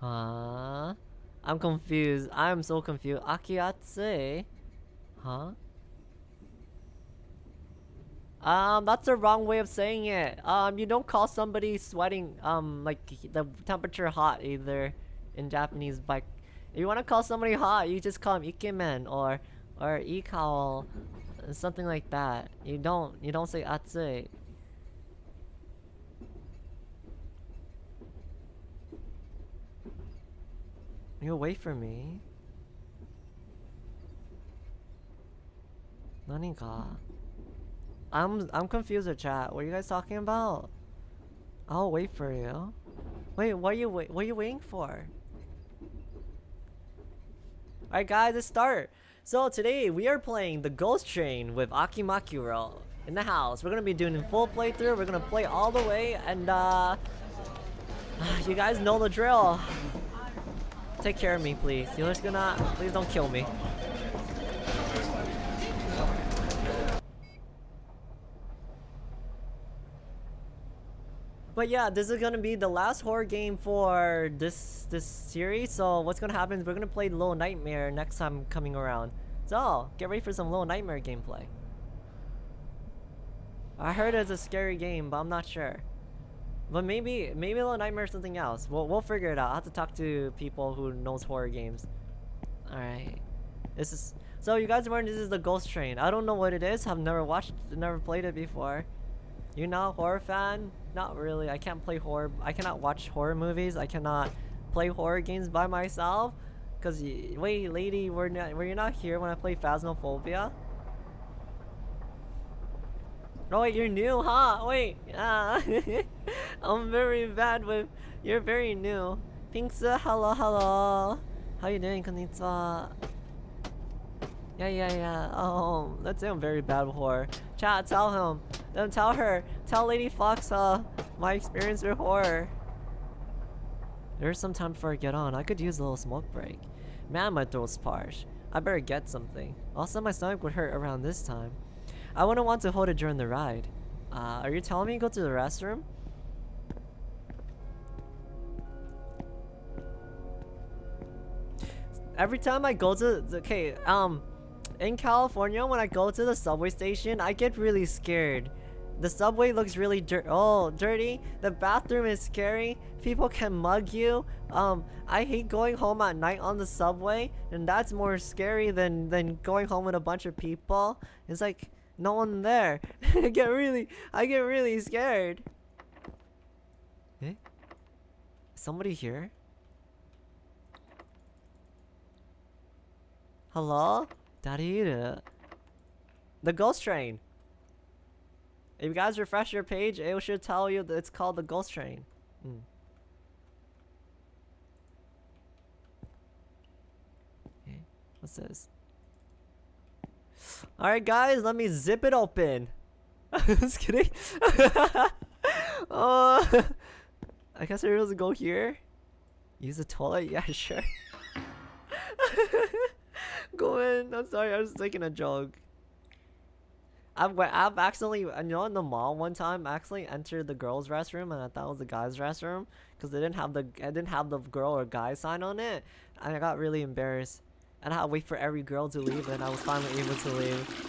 Huh? I'm confused. I'm so confused. Akiatse? Huh? Um, that's the wrong way of saying it. Um, you don't call somebody sweating, um, like, the temperature hot either in Japanese, but if you want to call somebody hot, you just call them ikemen or, or ikao, something like that. You don't, you don't say atsu. You wait for me. Naniga? I'm I'm confused with chat. What are you guys talking about? I'll wait for you. Wait, what are you wait what are you waiting for? Alright guys, let's start. So today we are playing the Ghost Train with Akimakuro in the house. We're gonna be doing a full playthrough. We're gonna play all the way and uh you guys know the drill. Take care of me, please. You're just gonna... Please don't kill me. But yeah, this is gonna be the last horror game for this this series. So what's gonna happen is we're gonna play Little Nightmare next time coming around. So get ready for some Little Nightmare gameplay. I heard it's a scary game, but I'm not sure. But maybe, maybe Little Nightmare is something else. We'll, we'll figure it out. I'll have to talk to people who knows horror games. Alright. This is... So you guys remember this is the Ghost Train. I don't know what it is. I've never watched, never played it before. You're not a horror fan? Not really. I can't play horror. I cannot watch horror movies. I cannot play horror games by myself. Cause, wait, lady, were, not, were you not here when I played Phasmophobia? Oh you're new, huh? Wait, ah. I'm very bad with... You're very new. Pinksu, hello, hello. How you doing, konnichiwa? Yeah, yeah, yeah. Oh, let's say I'm very bad with horror. Chat, tell him. Don't tell her. Tell Lady Fox, uh, my experience with horror. There's some time before I get on. I could use a little smoke break. Man, my throat's parched. I better get something. Also, my stomach would hurt around this time. I wouldn't want to hold it during the ride. Uh, are you telling me to go to the restroom? Every time I go to the, okay, um, in California, when I go to the subway station, I get really scared. The subway looks really dirt oh dirty. The bathroom is scary. People can mug you. Um, I hate going home at night on the subway, and that's more scary than than going home with a bunch of people. It's like no one there. I get really, I get really scared. Eh? Somebody here? Hello? Dariru. The ghost train. If you guys refresh your page, it should tell you that it's called the ghost train. Hmm. Okay, what's this? Alright guys, let me zip it open. Just kidding. uh, I guess we're supposed go here. Use the toilet? Yeah, sure. go in. I'm sorry, I was taking a joke. I've, I've accidentally, you know, in the mall one time, I accidentally entered the girls' restroom and I thought it was the guys' restroom because they didn't have the, I didn't have the girl or guy sign on it, and I got really embarrassed. And I had to wait for every girl to leave and I was finally able to leave.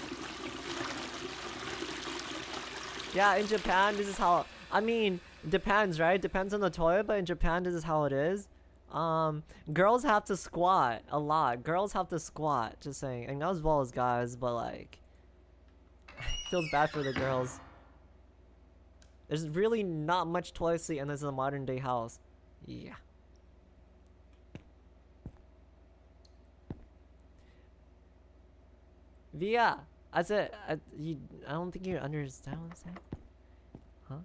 Yeah, in Japan, this is how... I mean, depends, right? Depends on the toilet, but in Japan, this is how it is. Um, girls have to squat a lot. Girls have to squat, just saying. And not as well as guys, but like... feels bad for the girls. There's really not much toilet seat and this is a modern day house. Yeah. Via, I said, I, you, I don't think you understand what I'm saying. Huh?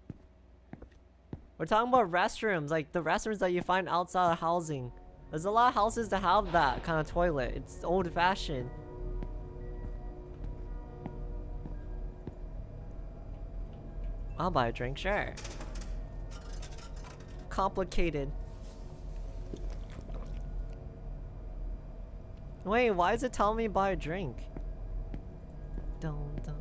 We're talking about restrooms, like the restrooms that you find outside of housing. There's a lot of houses that have that kind of toilet. It's old fashioned. I'll buy a drink, sure. Complicated. Wait, why is it telling me buy a drink? Dun, dun.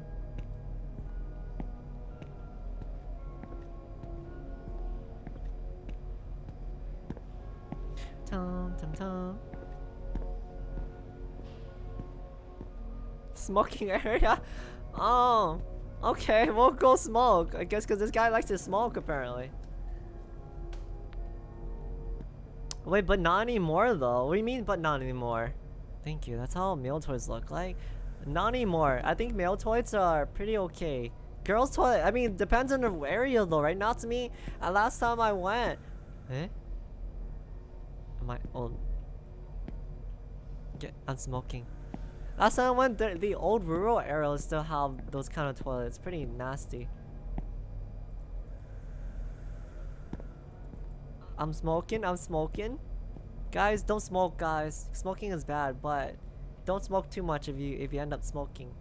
Tom, tom, tom. Smoking area? Oh, okay, we'll go smoke. I guess because this guy likes to smoke, apparently. Wait, but not anymore, though. What do you mean, but not anymore? Thank you, that's how male toys look like. Not anymore. I think male toys are pretty okay. Girls toilet, I mean, depends on the area, though, right? Not to me. Uh, last time I went... Eh? Am I old? Get, I'm smoking. Last time I went, the, the old rural areas still have those kind of toilets. Pretty nasty. I'm smoking, I'm smoking. Guys, don't smoke, guys. Smoking is bad, but don't smoke too much if you if you end up smoking.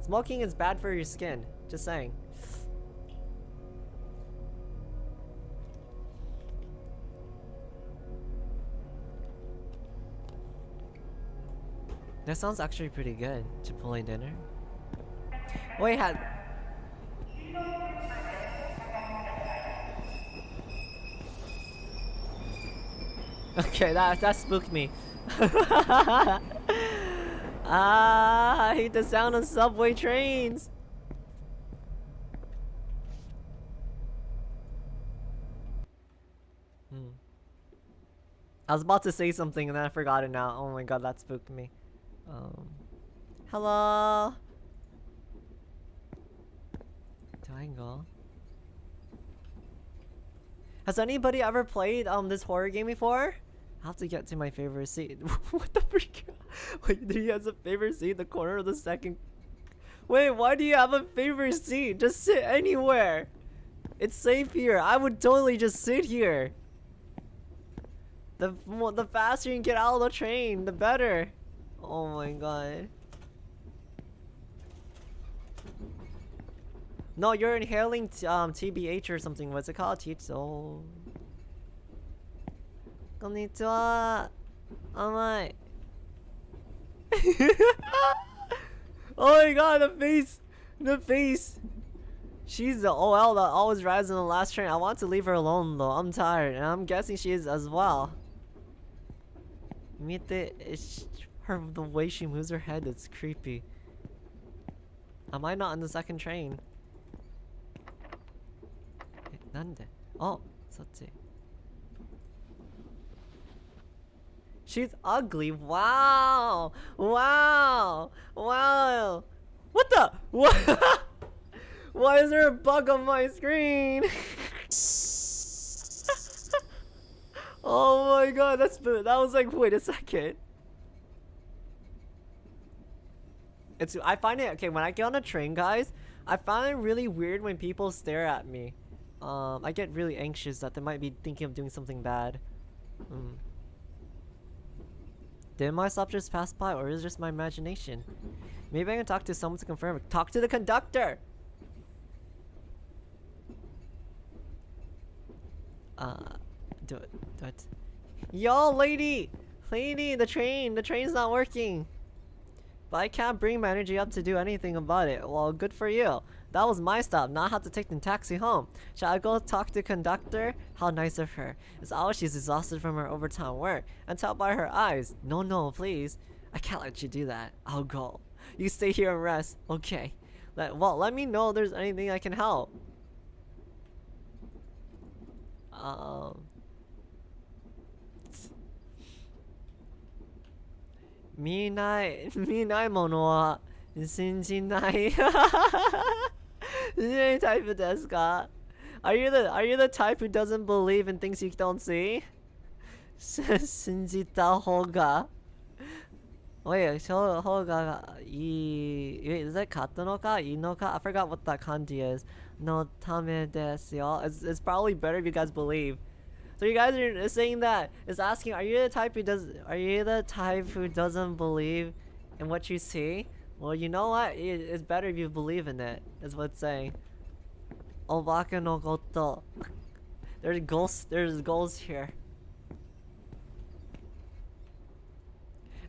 Smoking is bad for your skin. Just saying. That sounds actually pretty good. Chipotle dinner. Wait, had. Okay, that that spooked me. ah, I hate the sound of subway trains. Hmm. I was about to say something and then I forgot it now. Oh my god, that spooked me. Um, hello. Do? Has anybody ever played um this horror game before? I have to get to my favorite seat. what the freak? Wait, he has a favorite seat in the corner of the second. Wait, why do you have a favorite seat? Just sit anywhere. It's safe here. I would totally just sit here. The the faster you can get out of the train, the better. Oh my god. No, you're inhaling um TBH or something. What's it called? Tito. Konnichiwa. Amai. oh my god, the face! The face! She's the OL that always rides on the last train. I want to leave her alone though. I'm tired. And I'm guessing she is as well. Meet the her the way she moves her head, it's creepy. Am I not on the second train? Nande? Oh, そっち. She's ugly. Wow. Wow. Wow. What the? What? Why is there a bug on my screen? oh my god, that's that was like wait a second. It's I find it okay when I get on a train, guys. I find it really weird when people stare at me. Um, I get really anxious that they might be thinking of doing something bad. Mm. Did my stop just pass by, or is it just my imagination? Maybe I can talk to someone to confirm. it. Talk to the conductor. Uh, do it, do it. Yo, lady, lady, the train, the train's not working. But I can't bring my energy up to do anything about it. Well, good for you. That was my stop, not have to take the taxi home. Shall I go talk to conductor? How nice of her. It's always she's exhausted from her overtime work. And tell by her eyes. No, no, please. I can't let you do that. I'll go. You stay here and rest. Okay. Let, well, let me know if there's anything I can help. Um... 見ない見ないものは信じない any type of desk, Are you the are you the type who doesn't believe in things you don't see? 신지다 hoga. Wait, so hoga i wait, is that katanoka? Inoka? I forgot what that kanji is. No tame desu yo. It's it's probably better if you guys believe. So you guys are saying that is asking, are you the type who does are you the type who doesn't believe in what you see? Well, you know what? It's better if you believe in it. Is what it's saying. Obaka no goto. There's goals. There's goals here.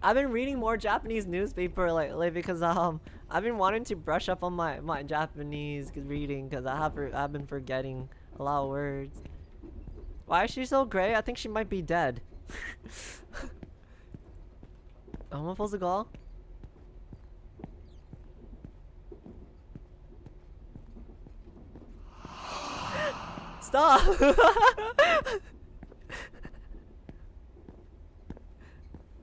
I've been reading more Japanese newspaper lately because um I've been wanting to brush up on my my Japanese reading because I have I've been forgetting a lot of words. Why is she so gray? I think she might be dead. Am I supposed to go? Stop!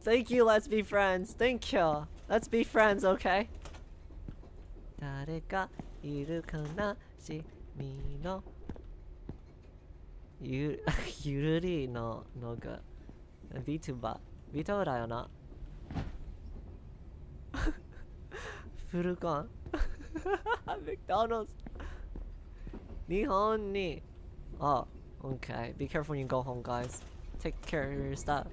Thank you, let's be friends. Thank you. Let's be friends, okay? 誰かいるかなしみのゆゆるりののが VTuber VTuber だよなフルコン McDonald's 日本に Oh, okay. Be careful when you go home, guys. Take care of your stuff.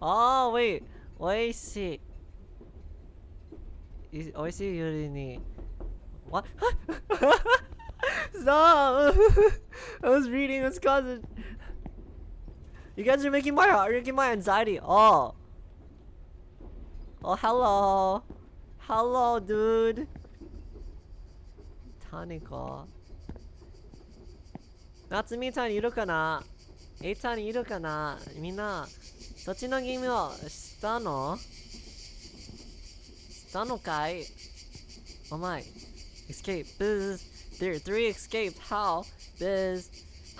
Oh, wait. Oishi. Is Oishi Yuri ni... What? Stop! I was reading this cousin. You guys are making my heart, making my anxiety. Oh. Oh, hello. Hello, dude. 何か夏美ちゃんいるかなえいちゃんいるかなみんな、そっちのゲームをしたのしたのかい Oh my. Escape. Biz. There three escaped. How? Biz.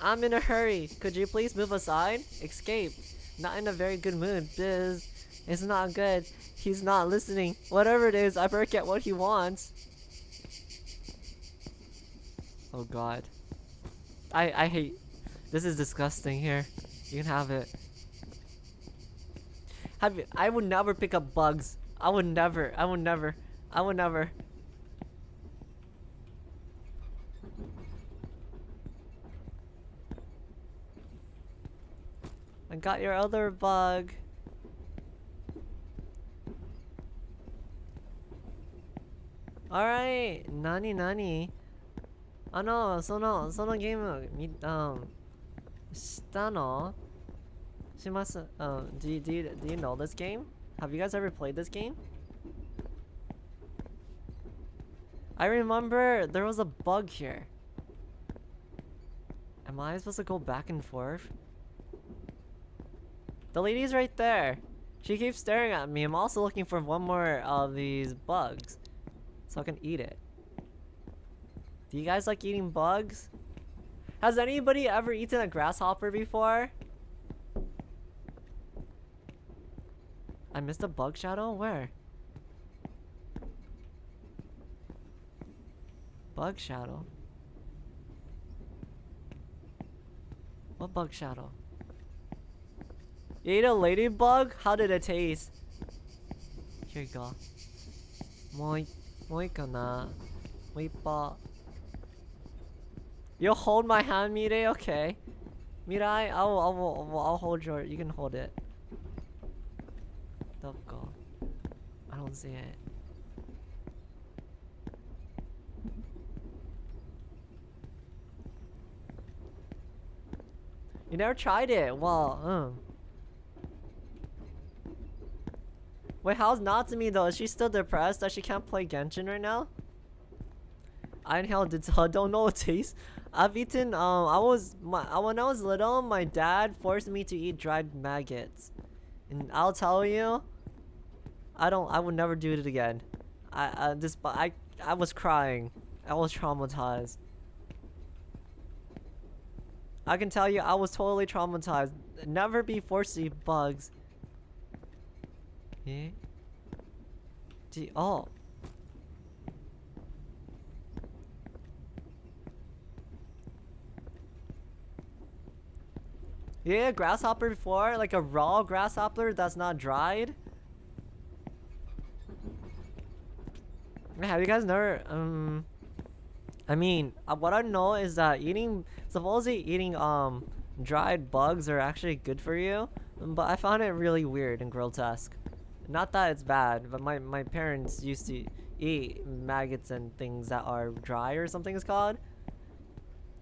I'm in a hurry. Could you please move aside? Escape. Not in a very good mood. Biz. It's not good. He's not listening. Whatever it is, I better get what he wants. Oh god. I I hate this is disgusting here. You can have it. Have you, I would never pick up bugs. I would never. I would never. I would never. I got your other bug. Alright, nani nani. あの、その、そのゲーム、み、um, したのします。Um, do you, do you, do you know this game? Have you guys ever played this game? I remember there was a bug here. Am I supposed to go back and forth? The lady's right there. She keeps staring at me. I'm also looking for one more of these bugs. So I can eat it. Do you guys like eating bugs? Has anybody ever eaten a grasshopper before? I missed a bug shadow? Where? Bug shadow? What bug shadow? You ate a ladybug? How did it taste? Here you go. Moi, moi kana. You'll hold my hand, Mirai? Okay. Mirai, I'll, I'll, I'll, hold your... You can hold it. Go. I don't see it. You never tried it? Well, um. Wait, how's Natsumi though? Is she still depressed that she can't play Genshin right now? I inhaled it, I don't know what taste. I've eaten, um, I was, my, when I was little, my dad forced me to eat dried maggots. And I'll tell you, I don't, I would never do it again. I, I, this, I, I was crying. I was traumatized. I can tell you, I was totally traumatized. Never be forced to eat bugs. Yeah? Gee, oh. Yeah, grasshopper before, like a raw grasshopper that's not dried. Have you guys never, um, I mean, uh, what I know is that eating, supposedly eating, um, dried bugs are actually good for you, but I found it really weird and grotesque. Not that it's bad, but my, my parents used to eat maggots and things that are dry or something is called.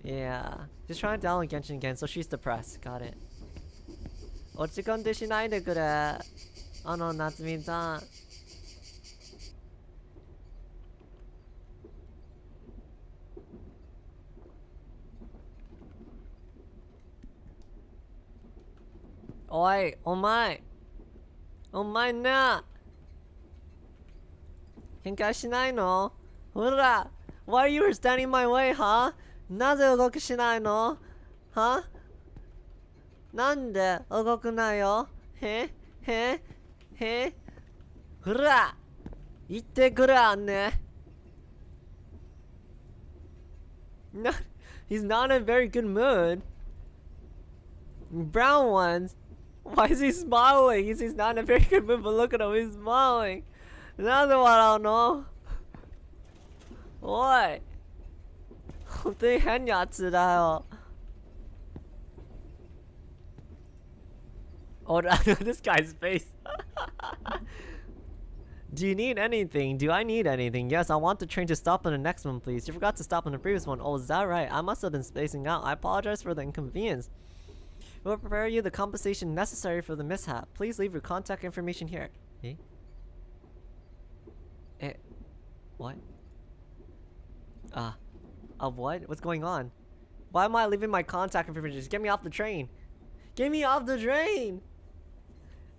Yeah. Just trying to download Genshin again, so she's depressed. Got it. What's it gonna do she good at? Oh no, not to mean that. Oi, oh my! Oh my na! Hinkashinai no? Why are you standing my way, huh? なぜ動くしないのはなんで動くなよへへへほら言ってくれあんね No, he's not in a very good mood. Brown ones. Why is he smiling? He's, he's not in a very good mood, but look at him, he's smiling. なんで笑うの 어떻게 했냐지라요. Oh, this guy's face. Do you need anything? Do I need anything? Yes, I want the train to stop on the next one, please. You forgot to stop on the previous one. Oh, is that right? I must have been spacing out. I apologize for the inconvenience. We'll prepare you the compensation necessary for the mishap. Please leave your contact information here. Eh? Eh? What? Ah. Uh, what? What's going on? Why am I leaving my contact information? Just get me off the train. Get me off the train!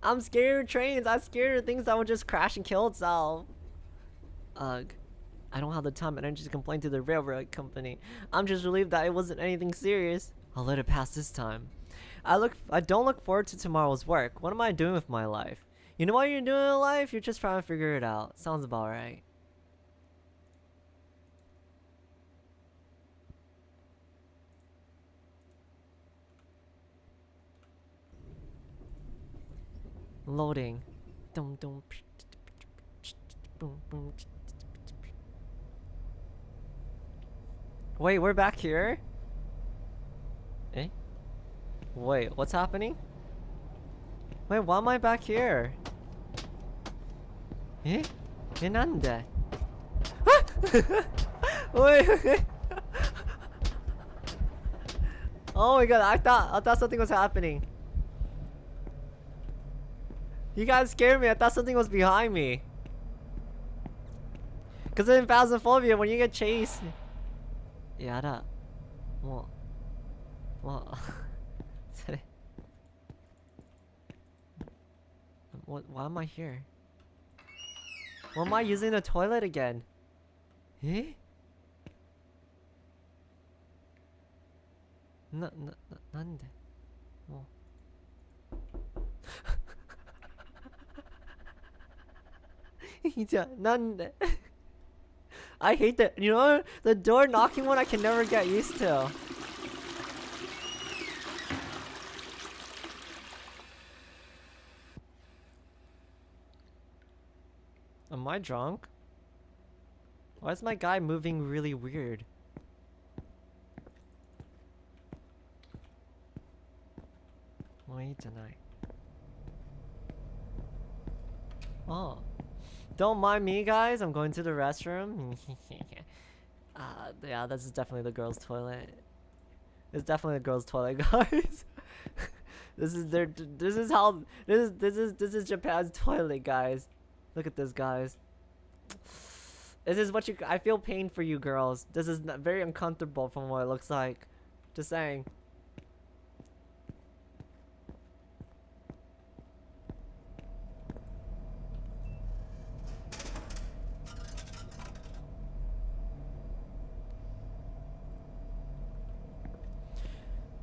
I'm scared of trains. I'm scared of things that would just crash and kill itself. Ugh. I don't have the time and energy to complain to the railroad company. I'm just relieved that it wasn't anything serious. I'll let it pass this time. I look I don't look forward to tomorrow's work. What am I doing with my life? You know what you're doing in life? You're just trying to figure it out. Sounds about right. Loading. Dum dum. Wait, we're back here? Eh? Wait, what's happening? Wait, why am I back here? Eh? Eh, nande? wait, wait. oh my god, I thought I thought something was happening. You guys scared me. I thought something was behind me. Cause in Phasmophobia, when you get chased, yeah, that, what, what, what? Why am I here? Why am I using the toilet again? Eh? Na, na, na, なんでもう I hate that. You know, the door knocking one I can never get used to. Am I drunk? Why is my guy moving really weird? Wait tonight. Oh. Don't mind me, guys. I'm going to the restroom. uh, yeah, this is definitely the girls' toilet. It's definitely the girls' toilet, guys. this is their. This is how. This is this is this is Japan's toilet, guys. Look at this, guys. This is what you. I feel pain for you, girls. This is very uncomfortable from what it looks like. Just saying.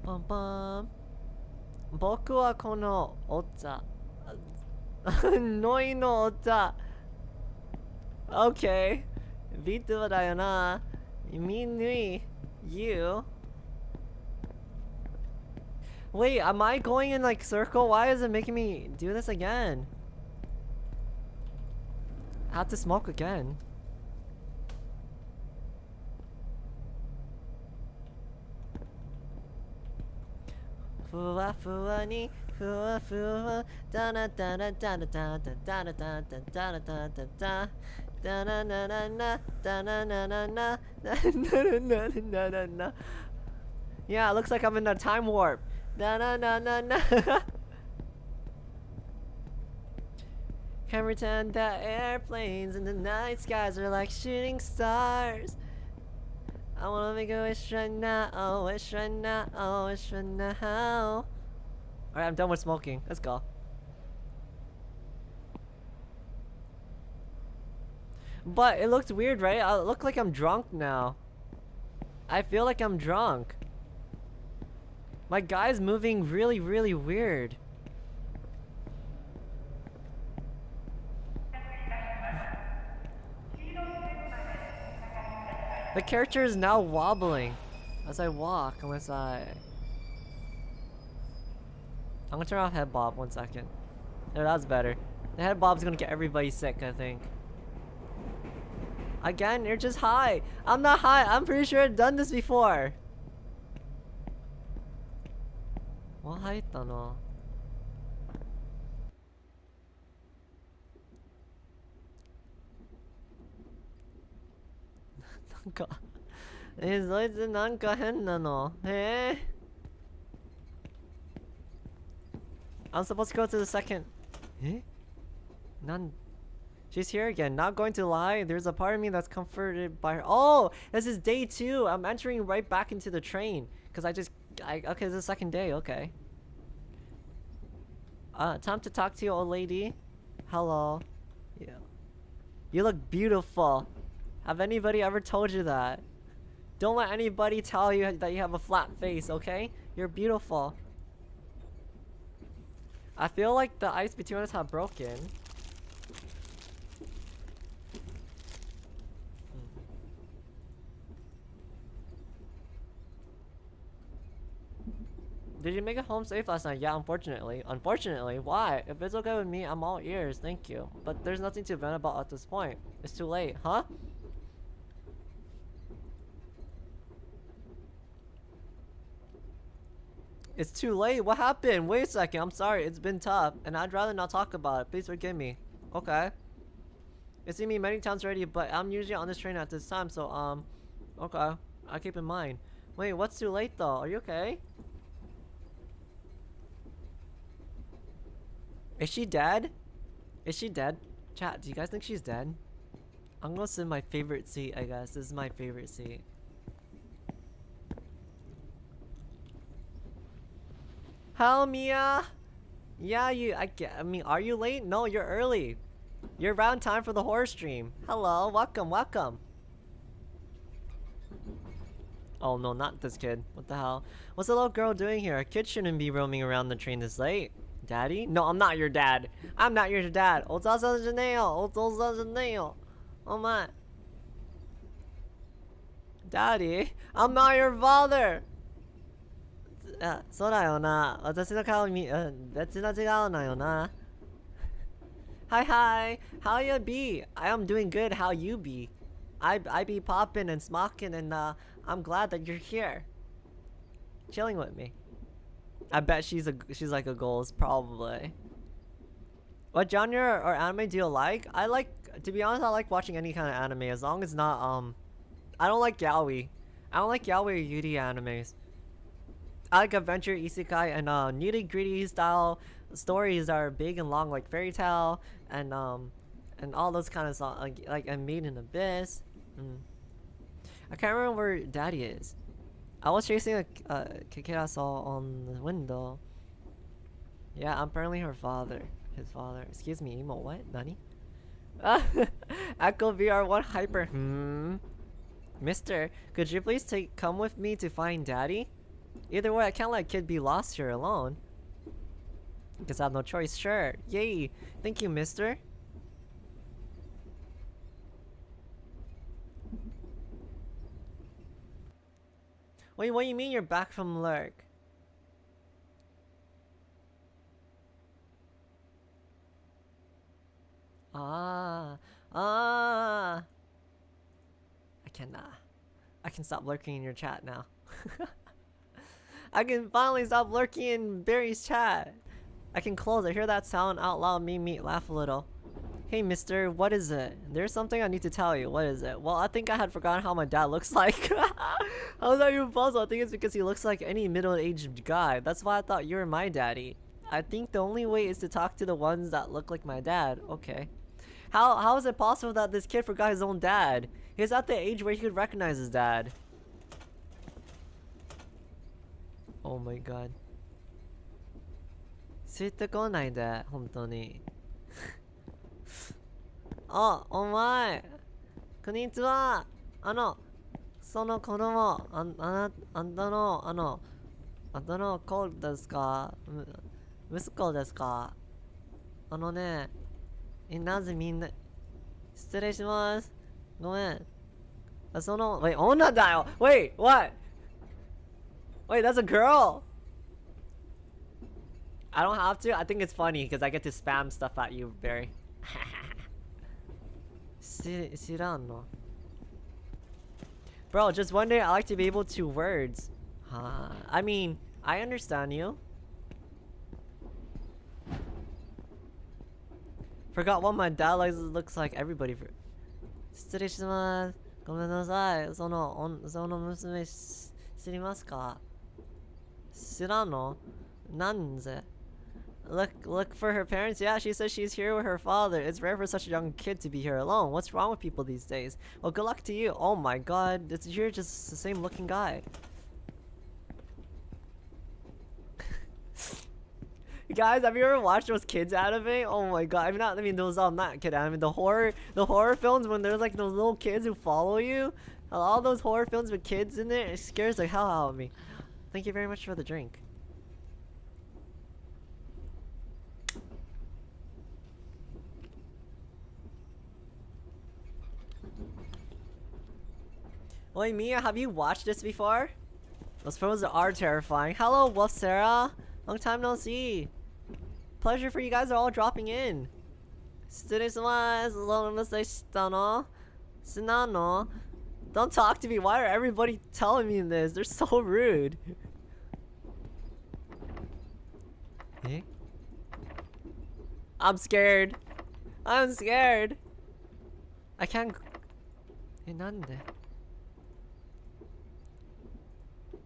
Bum bum. 僕はこのお茶。ノイのお茶。Okay. ビトゥだよな。みぬい。You. Wait, am I going in like circle? Why is it making me do this again? I have to smoke again. Fuwa fuwa, ni, fuwa fuwa, da da da da da da da da da da da da da da da da. Da na na na na, da na na na na, na na na na na na. Yeah, it looks like I'm in a time warp. Da na na na na. Can't pretend that airplanes in the night skies are like shooting stars. I wanna make a wish right now, wish right now, wish right now. Alright, I'm done with smoking. Let's go. But it looks weird, right? I look like I'm drunk now. I feel like I'm drunk. My guy's moving really, really weird. The character is now wobbling as I walk unless I... I'm gonna turn off head bob one second. No, that's better. The head bob's gonna get everybody sick, I think. Again, you're just high. I'm not high. I'm pretty sure I've done this before. もう入っ な。なんかえそいつなんか変なのえー I'm supposed to go to the second えなん She's here again. Not going to lie, there's a part of me that's comforted by her. Oh, this is day two. I'm entering right back into the train because I just. I okay, this is the second day. Okay. Uh, time to talk to you, old lady. Hello. Yeah. You look beautiful. Have anybody ever told you that? Don't let anybody tell you that you have a flat face, okay? You're beautiful. I feel like the ice between us have broken. Did you make it home safe last night? Yeah, unfortunately. Unfortunately? Why? If it's okay with me, I'm all ears, thank you. But there's nothing to vent about at this point. It's too late, huh? It's too late. What happened? Wait a second. I'm sorry. It's been tough, and I'd rather not talk about it. Please forgive me. Okay. It's seen me many times already, but I'm usually on this train at this time, so, um, okay. I keep in mind. Wait, what's too late, though? Are you okay? Is she dead? Is she dead? Chat, do you guys think she's dead? I'm gonna sit in my favorite seat, I guess. This is my favorite seat. Hell, Mia! Yeah, you, I, I mean, are you late? No, you're early. You're around time for the horror stream. Hello, welcome, welcome. Oh no, not this kid. What the hell? What's the little girl doing here? A kid shouldn't be roaming around the train this late. Daddy? No, I'm not your dad. I'm not your dad. Oh my. Daddy, I'm not your father. あ、そうだよな。私の顔見、うん、別の違うのよな。Hi, hi. How you be? I am doing good. How you be? I I be popping and smocking and uh, I'm glad that you're here. Chilling with me. I bet she's a she's like a ghost probably. What genre or anime do you like? I like to be honest I like watching any kind of anime as long as not um I don't like yaoi. I don't like yaoi or yuri animes. I like adventure, isekai, and uh, nitty gritty style stories that are big and long, like Fairy Tail and um, and all those kind of songs, like like and Made in Abyss. Mm. I can't remember where Daddy is. I was chasing a uh, I saw on the window. Yeah, I'm apparently her father. His father. Excuse me, emo. What? Nani? Echo VR1 Hyper. Hmm. Mister, could you please take come with me to find Daddy? Either way, I can't let kid be lost here alone. Because I have no choice. Sure. Yay. Thank you, mister. Wait, what do you mean you're back from lurk? Ah. Ah. I can, uh, I can stop lurking in your chat now. I can finally stop lurking in Barry's chat. I can close. I hear that sound out loud. Me, me, laugh a little. Hey, mister, what is it? There's something I need to tell you. What is it? Well, I think I had forgotten how my dad looks like. How is that even possible? I think it's because he looks like any middle-aged guy. That's why I thought you were my daddy. I think the only way is to talk to the ones that look like my dad. Okay. How, how is it possible that this kid forgot his own dad? He's at the age where he could recognize his dad. Oh my god. ついてこないで、本当に。あ、お前こんにちはあの、その子供、ああな、あんたの、あの、あんたの子ですか？息子ですか？あのね、え、なぜみんな、失礼します。ごめん。あその、wait, 女だよ !Wait, what? Wait, that's a girl! I don't have to? I think it's funny because I get to spam stuff at you, Barry. し、知らんの Bro, just one day I like to be able to words. Huh. I mean, I understand you. Forgot what my dad likes looks like everybody for 失礼しますごめんなさいそのおその娘知りますか Sirano Nanze. Look, look for her parents. Yeah, she says she's here with her father. It's rare for such a young kid to be here alone. What's wrong with people these days? Well, good luck to you. Oh my god, it's, you're just the same looking guy. Guys, have you ever watched those kids anime? Oh my god, I mean not I mean those um not kid anime, the horror the horror films when there's like those little kids who follow you. All those horror films with kids in there, it scares the hell out of me. Thank you very much for the drink. Oi Mia, have you watched this before? Those photos are terrifying. Hello, Wolf Sarah. Long time no see pleasure for you guys are all dropping in. Don't talk to me. Why are everybody telling me this? They're so rude. eh? I'm scared. I'm scared. I can't. Eh, nande?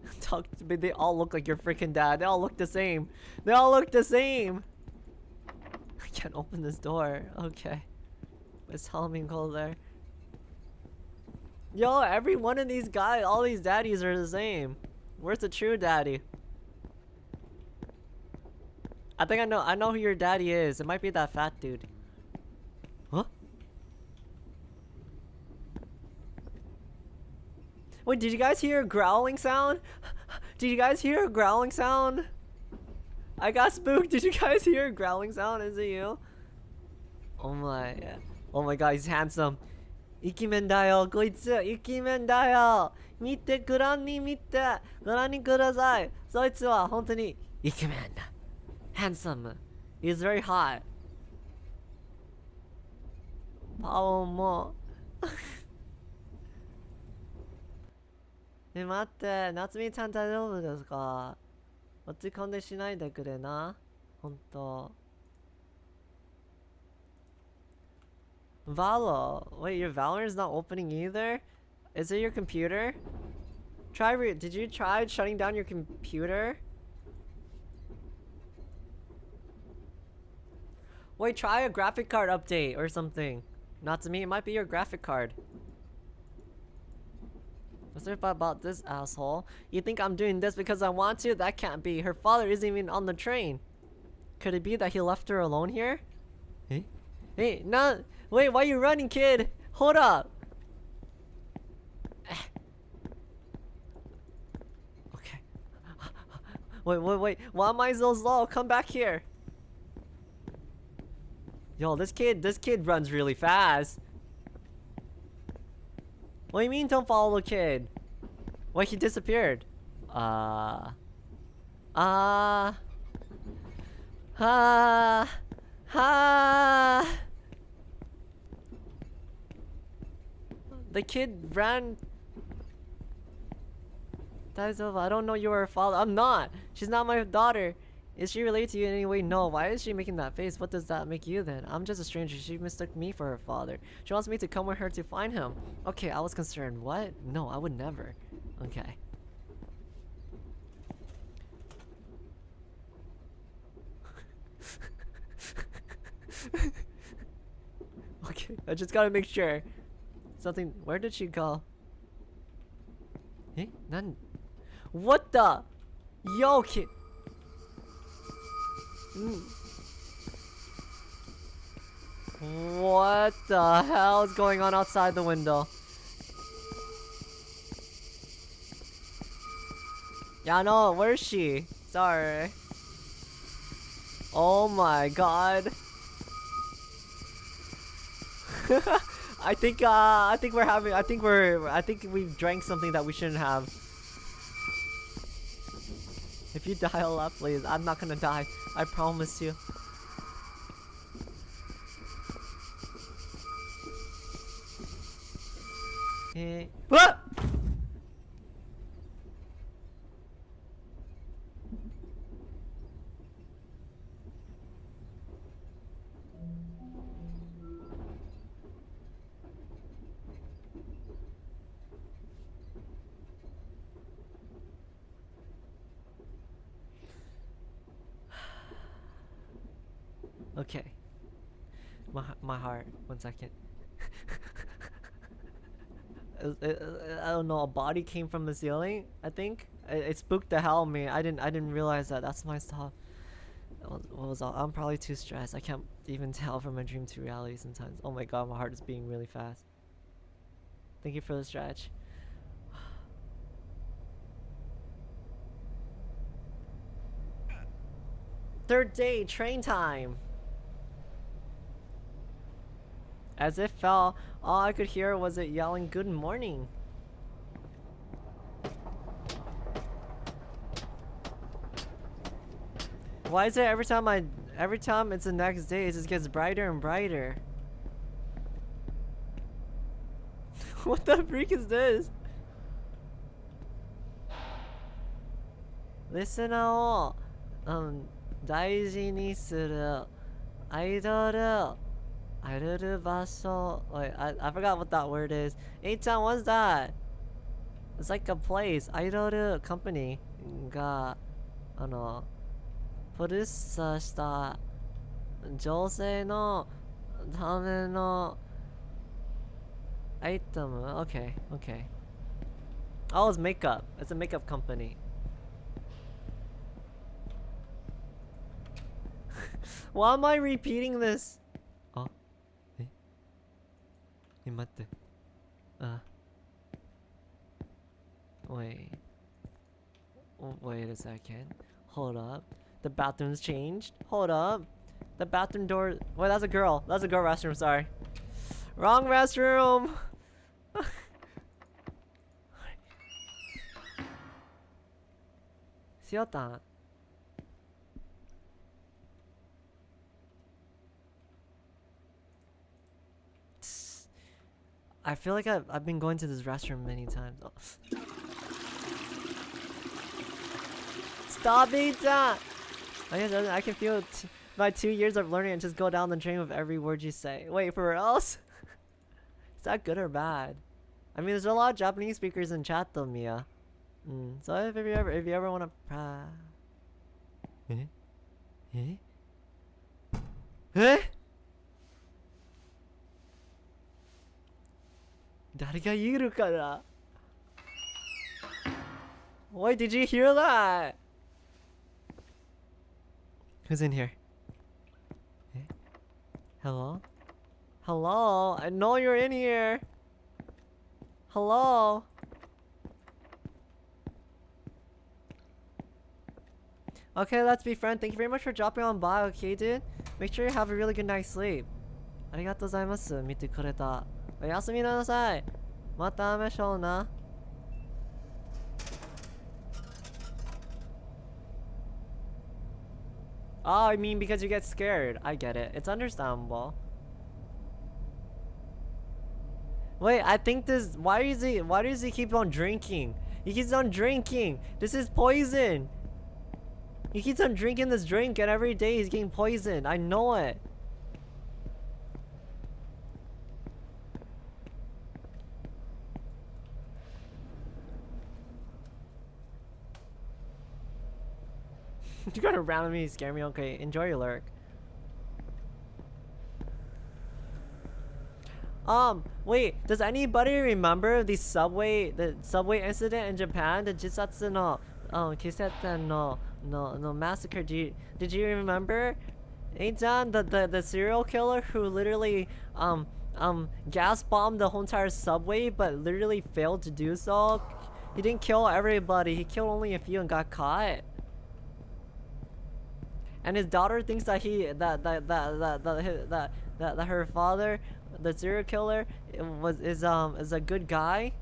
Talk to me. They all look like your freaking dad. They all look the same. They all look the same I can't open this door. Okay. Halloween cold there. Yo, every one of these guys, all these daddies are the same. Where's the true daddy? I think I know, I know who your daddy is. It might be that fat dude. Huh? Wait, did you guys hear a growling sound? Did you guys hear a growling sound? I got spooked. Did you guys hear a growling sound? Is it you? Oh my. Oh my god, he's handsome. イケメンだよ、こいつ。イケメンだよ。見て、ご覧に見て。ご覧にください。そいつは本当にイケメンだ。handsome. He's very hot. パオンも。え、待って。夏美ちゃん大丈夫ですか？落ち込んでしないでくれな？ほんと。Valo! Wait, your Valorant's not opening either? Is it your computer? Try re- did you try shutting down your computer? Wait, try a graphic card update or something. Not to me, it might be your graphic card. What's it about this asshole? You think I'm doing this because I want to? That can't be. Her father isn't even on the train. Could it be that he left her alone here? Hey? Hey, no! Wait, why are you running, kid? Hold up! okay. Wait, wait, wait. Why am I so slow? Come back here. Yo, this kid, this kid runs really fast. What do you mean don't follow the kid? Why he disappeared? Uh... Uh... Ah... Ah... The kid ran... That is over. I don't know you are a father. I'm not! She's not my daughter! Is she related to you in any way? No. Why is she making that face? What does that make you then? I'm just a stranger. She mistook me for her father. She wants me to come with her to find him. Okay, I was concerned. What? No, I would never. Okay. okay, I just gotta make sure. Something- where did she go? Eh? None- What the? Yo, kid- Mm. What the hell is going on outside the window? Yeah, no, where's she? Sorry. Oh my god. I think uh I think we're having I think we're I think we've drank something that we shouldn't have. If you dial up please, I'm not gonna die. I promise you. Eh. What? One second. I don't know. A body came from the ceiling. I think it, it spooked the hell out of me. I didn't. I didn't realize that. That's my stuff. What was all? I'm probably too stressed. I can't even tell from my dream to reality sometimes. Oh my god, my heart is beating really fast. Thank you for the stretch. Third day, train time. As it fell, all I could hear was it yelling good morning. Why is it every time I every time it's the next day it just gets brighter and brighter? what the freak is this? Listen all um 大事にするアイドル Arurubaso. Wait, I, I forgot what that word is. Eitan, what's that? It's like a place. Airoru company. Ga. Ano. Purusa shita. No. Tame no. Item. Okay, okay. Oh, it's makeup. It's a makeup company. Why am I repeating this? え、待って。あ。Wait. Wait a second. Hold up. The bathroom's changed. Hold up. The bathroom door. Wait, that's a girl. That's a girl restroom. Sorry. Wrong restroom. し I feel like I've, I've been going to this restroom many times. Stop it! I, I can feel my two years of learning and just go down the drain with every word you say. Wait, for else? Is that good or bad? I mean, there's a lot of Japanese speakers in chat though, Mia. Mm, so if, if you ever if you ever want to, uh, eh, eh, eh. 誰がいるかな Wait, did you hear that? Who's in here? Eh? Hello? Hello? I know you're in here. Hello? Okay, let's be friends. Thank you very much for dropping on by, okay, dude? Make sure you have a really good night's sleep. ありがとうございます。見てくれた。 おやすみなさい。また会いましょうな。Oh, I mean because you get scared. I get it. It's understandable. Wait, I think this why is he why does he keep on drinking? He keeps on drinking. This is poison. He keeps on drinking this drink and every day he's getting poisoned. I know it. you got around me, scare me. Okay, enjoy your lurk. Um, wait, does anybody remember the subway, the subway incident in Japan? The Jisatsu no um Kiseta no no no massacre. Do you, did you remember? Eitan, the, the the serial killer who literally um um gas bombed the whole entire subway, but literally failed to do so. He didn't kill everybody. He killed only a few and got caught. And his daughter thinks that he that that that that that that, that, her father, the serial killer, was is um is a good guy.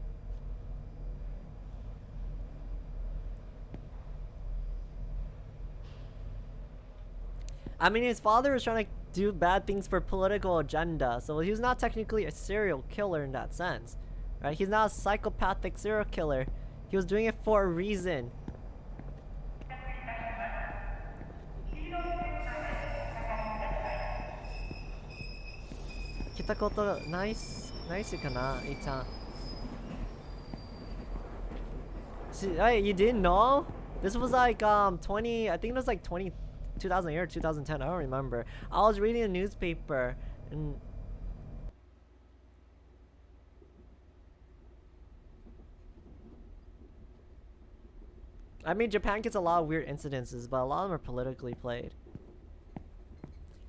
I mean, his father was trying to do bad things for political agenda, so he was not technically a serial killer in that sense, right? He's not a psychopathic serial killer. He was doing it for a reason. Nice, nice See, hey, you didn't know? This was like um 20, I think it was like 20 2008 or 2010, I don't remember. I was reading a newspaper and I mean, Japan gets a lot of weird incidences, but a lot of them are politically played.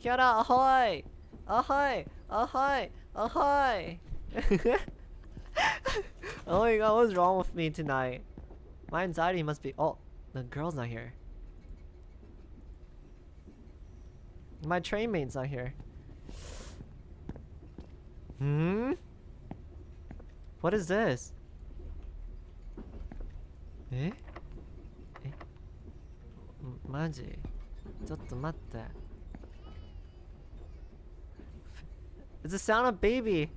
Kiara, ahoy! Ahoy! Ahoy! Ahoy! oh my god, what's wrong with me tonight? My anxiety must be- Oh, the girl's not here. My train mate's not here. Hmm? What is this? Eh? Eh? マジちょっと待って It's the sound of baby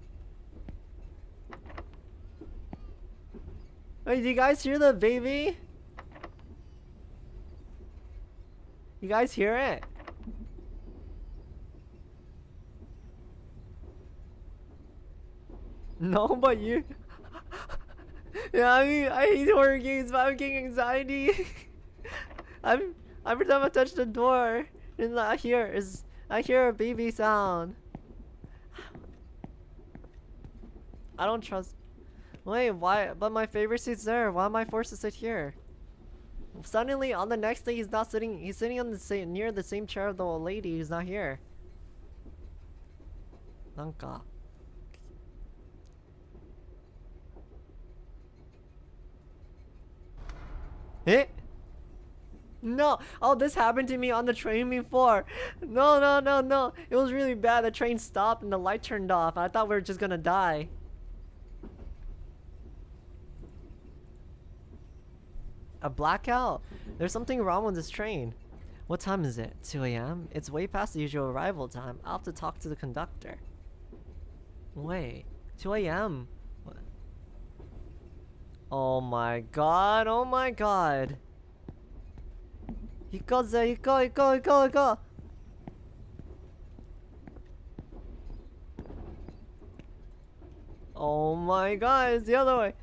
Wait, do you guys hear the baby? You guys hear it? No, but you. yeah, I mean, I hate horror games, but I'm getting anxiety. I'm every time I touch the door, and I hear is I hear a baby sound. I don't trust. Wait, why? But my favorite seat's there. Why am I forced to sit here? Suddenly, on the next day, he's not sitting. He's sitting on the same near the same chair of the old lady who's not here. Nanka. Eh? No! Oh, this happened to me on the train before! No, no, no, no! It was really bad. The train stopped and the light turned off. I thought we were just gonna die. a blackout? There's something wrong with this train. What time is it? 2 a.m.? It's way past the usual arrival time. I'll have to talk to the conductor. Wait, 2 a.m.? Oh my god, oh my god. You go there, you go, you go, you go, you go. Oh my god, it's the other way.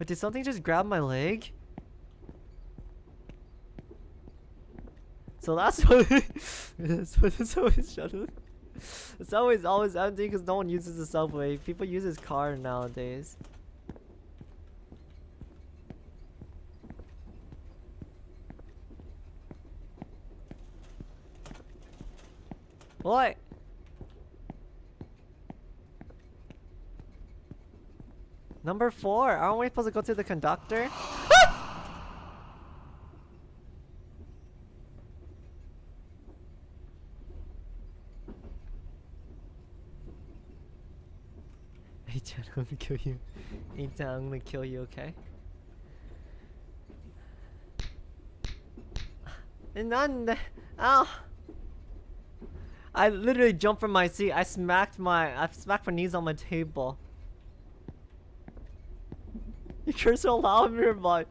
But did something just grab my leg? So that's what. that's what. That's always shuttle. It's always always empty because no one uses the subway. People use his car nowadays. What? Number four. Aren't we supposed to go to the conductor? Chan, I'm gonna kill you. Chan, I'm gonna kill you, okay? None. Ow! I literally jumped from my seat. I smacked my I smacked my knees on my table. You're so loud in your butt.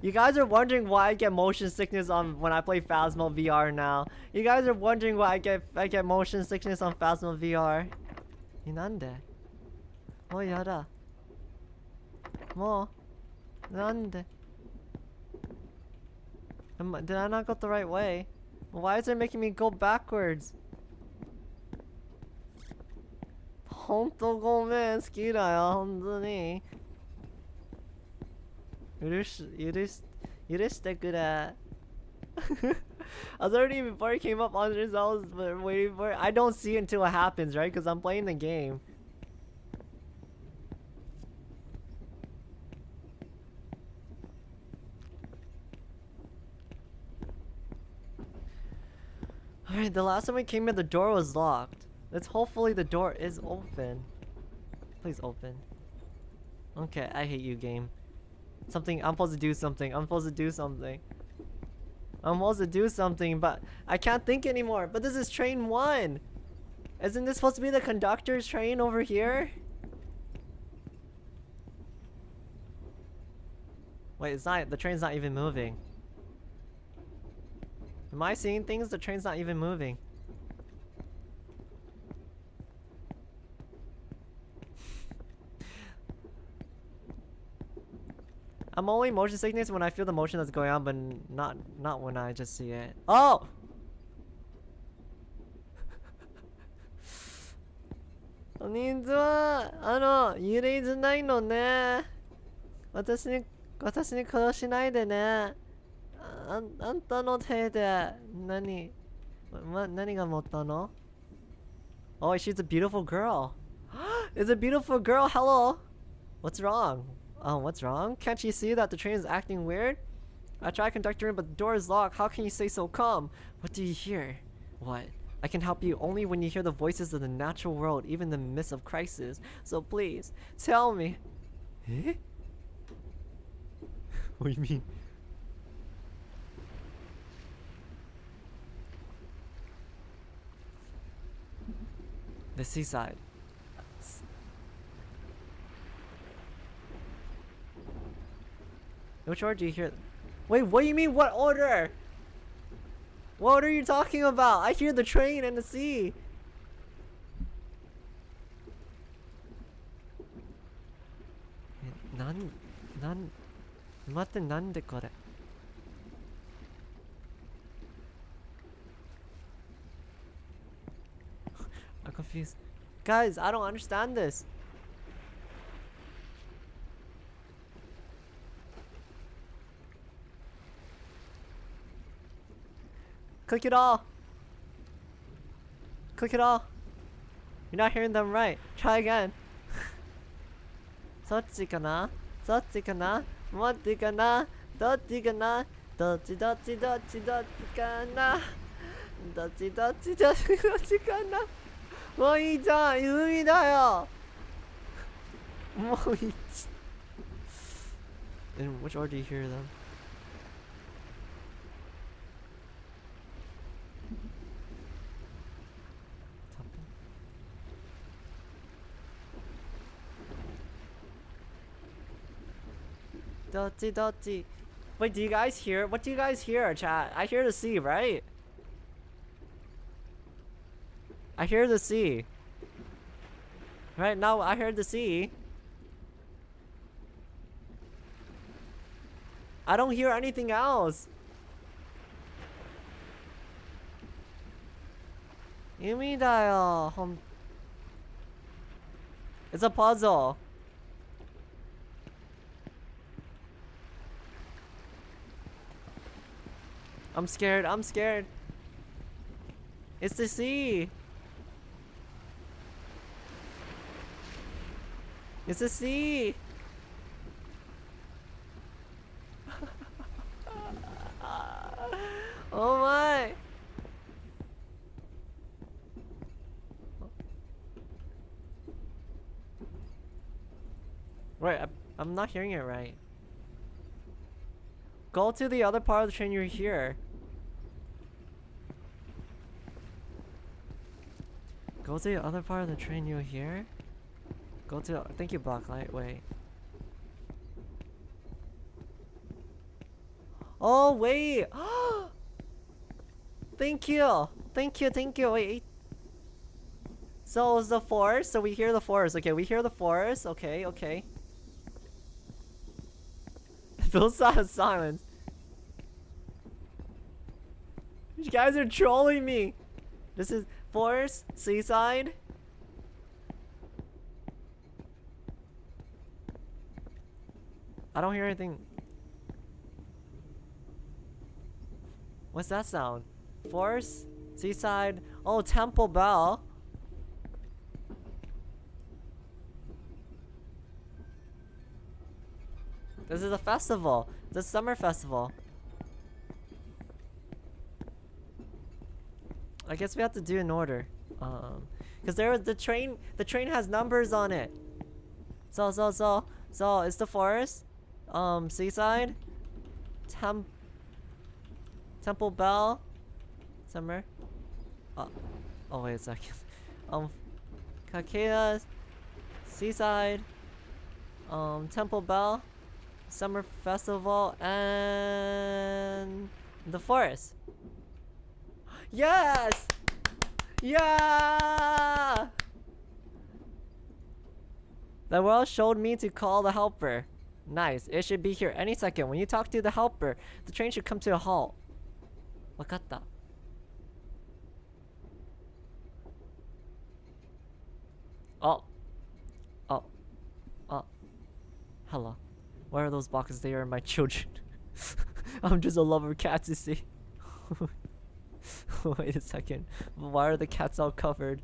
You guys are wondering why I get motion sickness on when I play Phasmo VR now. You guys are wondering why I get I get motion sickness on Phasmo VR. Nande? Mo yada. Mo. Nande. Did I not go the right way? Why is it making me go backwards? Honto gomen, skida yo. It is. It is that good at. I was already before he came up on the results, but waiting for I don't see it until it happens, right? Because I'm playing the game. Alright, the last time we came in, the door was locked. Let's hopefully the door is open. Please open. Okay, I hate you, game. Something, I'm supposed to do something. I'm supposed to do something. I'm supposed to do something, but I can't think anymore. But this is train one. Isn't this supposed to be the conductor's train over here? Wait, it's not, the train's not even moving. Am I seeing things? The train's not even moving. I'm only motion sickness when I feel the motion that's going on, but not not when I just see it. Oh! Konnichiwa! Ano, yurei zunai no ne. Watashi ni, watashi ni no te de, nani, nani ga motta no? Oh, she's a beautiful girl. it's a beautiful girl, hello! What's wrong? Oh, what's wrong? Can't you see that the train is acting weird? I tried conducting but the door is locked. How can you say so calm? What do you hear? What? I can help you only when you hear the voices of the natural world, even in the midst of crisis. So please, tell me. Eh? what do you mean? The seaside. Which order do you hear? Wait, what do you mean what order? What order are you talking about? I hear the train and the sea. Nan, nan, kore? I'm confused. Guys, I don't understand this. Click it all. Click it all. You're not hearing them right. Try again. そっちかなそっちかなもっちかなどっちかなどっちどっちどっちどっちかなどっちどっちどっちどっちかなもういいじゃん海だよもういい In which order do you hear them? Dotty dotty. Wait, do you guys hear? What do you guys hear, chat? I hear the sea, right? I hear the sea. Right now, I hear the sea. I don't hear anything else. Yumidayo. It's a puzzle. I'm scared. I'm scared. It's the sea. It's the sea. oh my. Right, I'm not hearing it right. Go to the other part of the train you're here. Go to the other part of the train you're here. Go to thank you Blacklight, wait. Oh wait! thank you! Thank you, thank you, wait. So it's the forest, so we hear the forest. Okay, we hear the forest. Okay, okay. Those of silence. You guys are trolling me. This is Forest? Seaside? I don't hear anything. What's that sound? Forest? Seaside? Oh, Temple Bell. This is a festival. It's a summer festival. I guess we have to do in order. Um, cause there the train. The train has numbers on it. So so so so it's the forest, um, seaside, Tem Temple Bell, summer. Oh, oh wait a second. Um, Kakedas, seaside, um, Temple Bell, summer festival, and the forest. Yes! Yeah! The world showed me to call the helper. Nice. It should be here any second. When you talk to the helper, the train should come to a halt. Wakatta. Oh. Oh. Oh. Hello. Where are those boxes? They are my children. I'm just a lover cats, you see. Wait a second. Why are the cats all covered?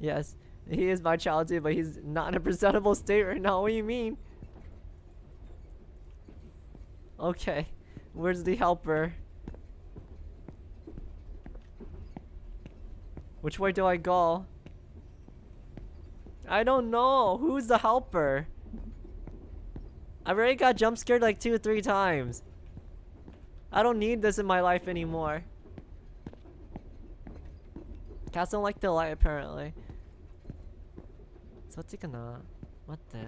Yes, he is my child too, but he's not in a presentable state right now. What do you mean? Okay, where's the helper? Which way do I go? I don't know. Who's the helper? I've already got jump scared like two or three times. I don't need this in my life anymore. Cats don't like the light apparently. So Tikana, what the?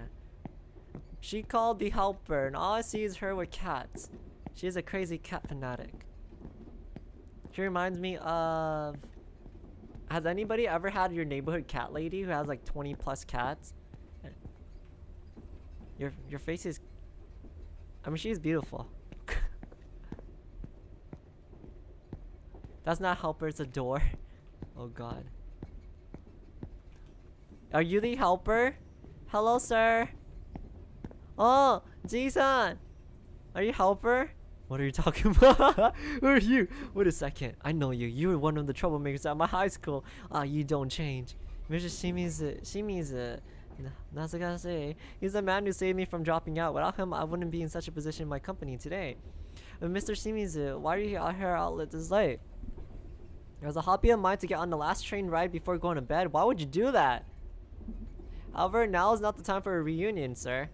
She called the helper and all I see is her with cats. She's a crazy cat fanatic. She reminds me of... Has anybody ever had your neighborhood cat lady who has like 20 plus cats? Your your face is... I mean, she's beautiful. That's not helper, it's a door. Oh god. Are you the helper? Hello, sir. Oh, Ji-san. Are you helper? What are you talking about? Who are you? Wait a second. I know you. You were one of the troublemakers at my high school. Ah, you don't change. Mr. Shimizu. Shimizu. Nasagase. He's the man who saved me from dropping out. Without him, I wouldn't be in such a position in my company today. But Mr. Shimizu, why are you out here outlet this late? It was a hobby of mine to get on the last train ride before going to bed. Why would you do that? However, now is not the time for a reunion, sir.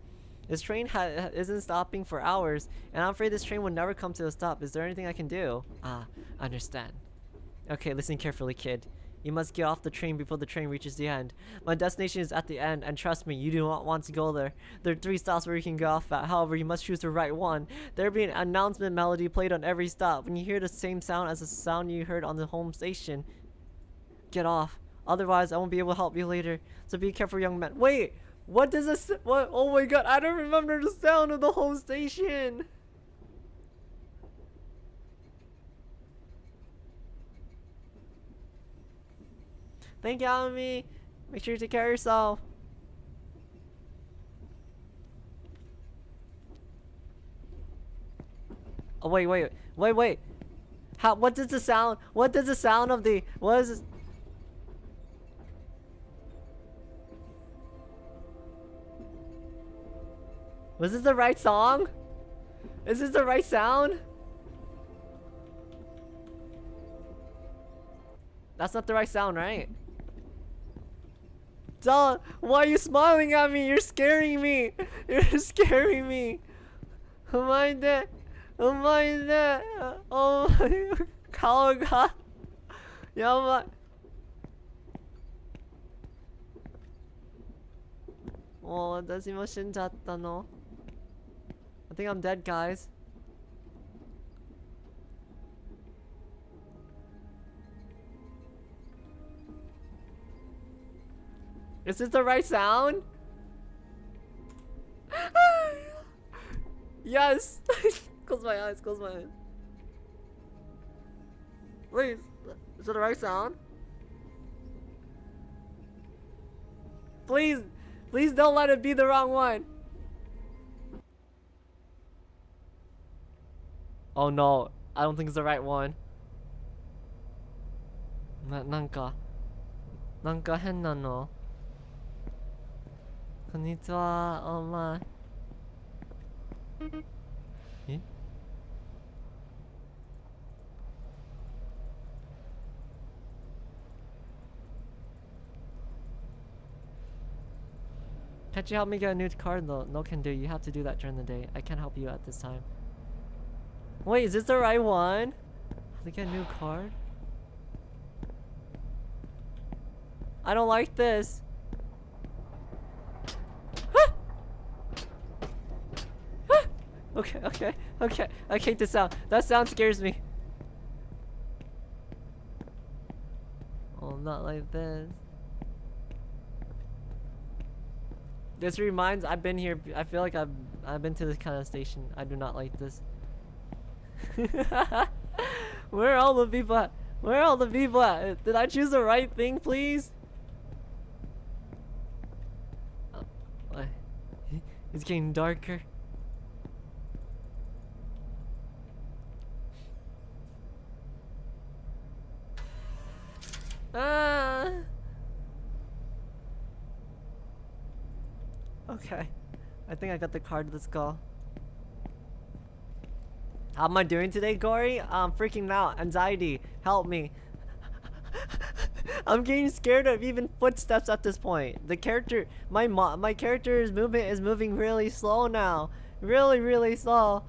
This train isn't stopping for hours, and I'm afraid this train will never come to a stop. Is there anything I can do? Ah, understand. Okay, listen carefully, kid. You must get off the train before the train reaches the end. My destination is at the end, and trust me, you do not want to go there. There are three stops where you can get off at, however, you must choose the right one. There will be an announcement melody played on every stop. When you hear the same sound as the sound you heard on the home station, get off. Otherwise, I won't be able to help you later. So be careful, young man. Wait! What does this- what? Oh my god, I don't remember the sound of the home station! Thank you, Alamy. Make sure you take care of yourself. Oh wait, wait, wait, wait. How? What does the sound? What does the sound of the? What is? This? Was this the right song? Is this the right sound? That's not the right sound, right? Don't. Why are you smiling at me? You're scaring me. You're scaring me. Am I dead? Am I dead? Oh my. 顔がやばい。もう私も死んじゃったの I think I'm dead, guys. Is this the right sound? yes! close my eyes, close my eyes. Wait, is it the right sound? Please, please don't let it be the wrong one. Oh no, I don't think it's the right one. な、なんか、なんか変なの。 こんにちは、お前。え Can't you help me get a new card? No, no can do. You have to do that during the day. I can't help you at this time. Wait, is this the right one? How to get a new card? I don't like this. Okay, okay, okay. I hate the sound. That sound scares me. Oh, not like this. This reminds I've been here I feel like I've I've been to this kind of station. I do not like this. Where are all the people at? Where are all the people at? Did I choose the right thing, please? Uh, it's getting darker. Ah. Okay. I think I got the card. Let's go. How am I doing today, Gory? I'm freaking out. Anxiety. Help me. I'm getting scared of even footsteps at this point. The character, my my character's movement is moving really slow now. Really, really slow.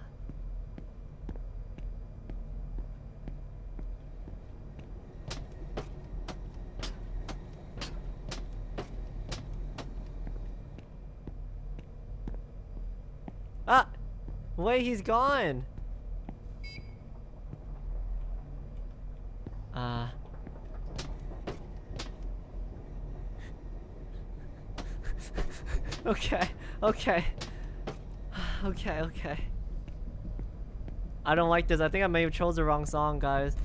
Ah! Wait, he's gone! Uh... okay, okay. okay, okay. I don't like this. I think I may have chose the wrong song, guys.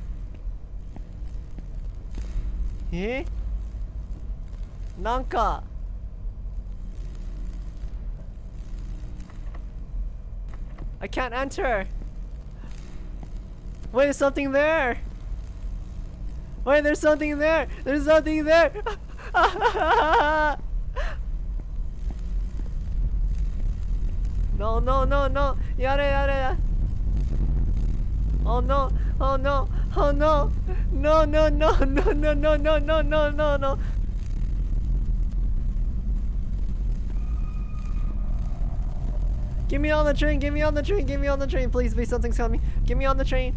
Eh? Nanka! I can't enter! Wait, there's something there! Wait, there's something there! There's something there! no, no, no, no! Yare, yare! Oh no! Oh no! Oh no! No, no, no, no, no, no, no, no, no, no, no! Give me on the train, Give me on the train, Give me on the train, please, please, something's coming. Give me on the train.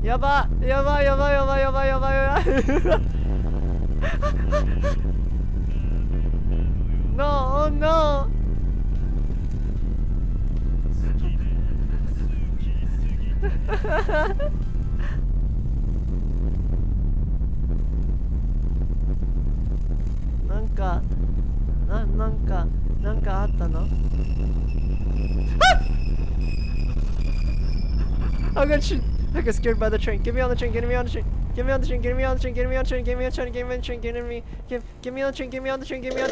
Yaba, yaba, yaba, yaba, yaba, yaba. No, oh no! なんかななんか Nan no. I got shit. I got scared by the train. Get me on the train. Get me on the train. Get me on the train. Get me on the train. Get me on the train. Get me on the train. Get me on the train. Get me. Get. Get me on the train. Get me on the train. Get me on.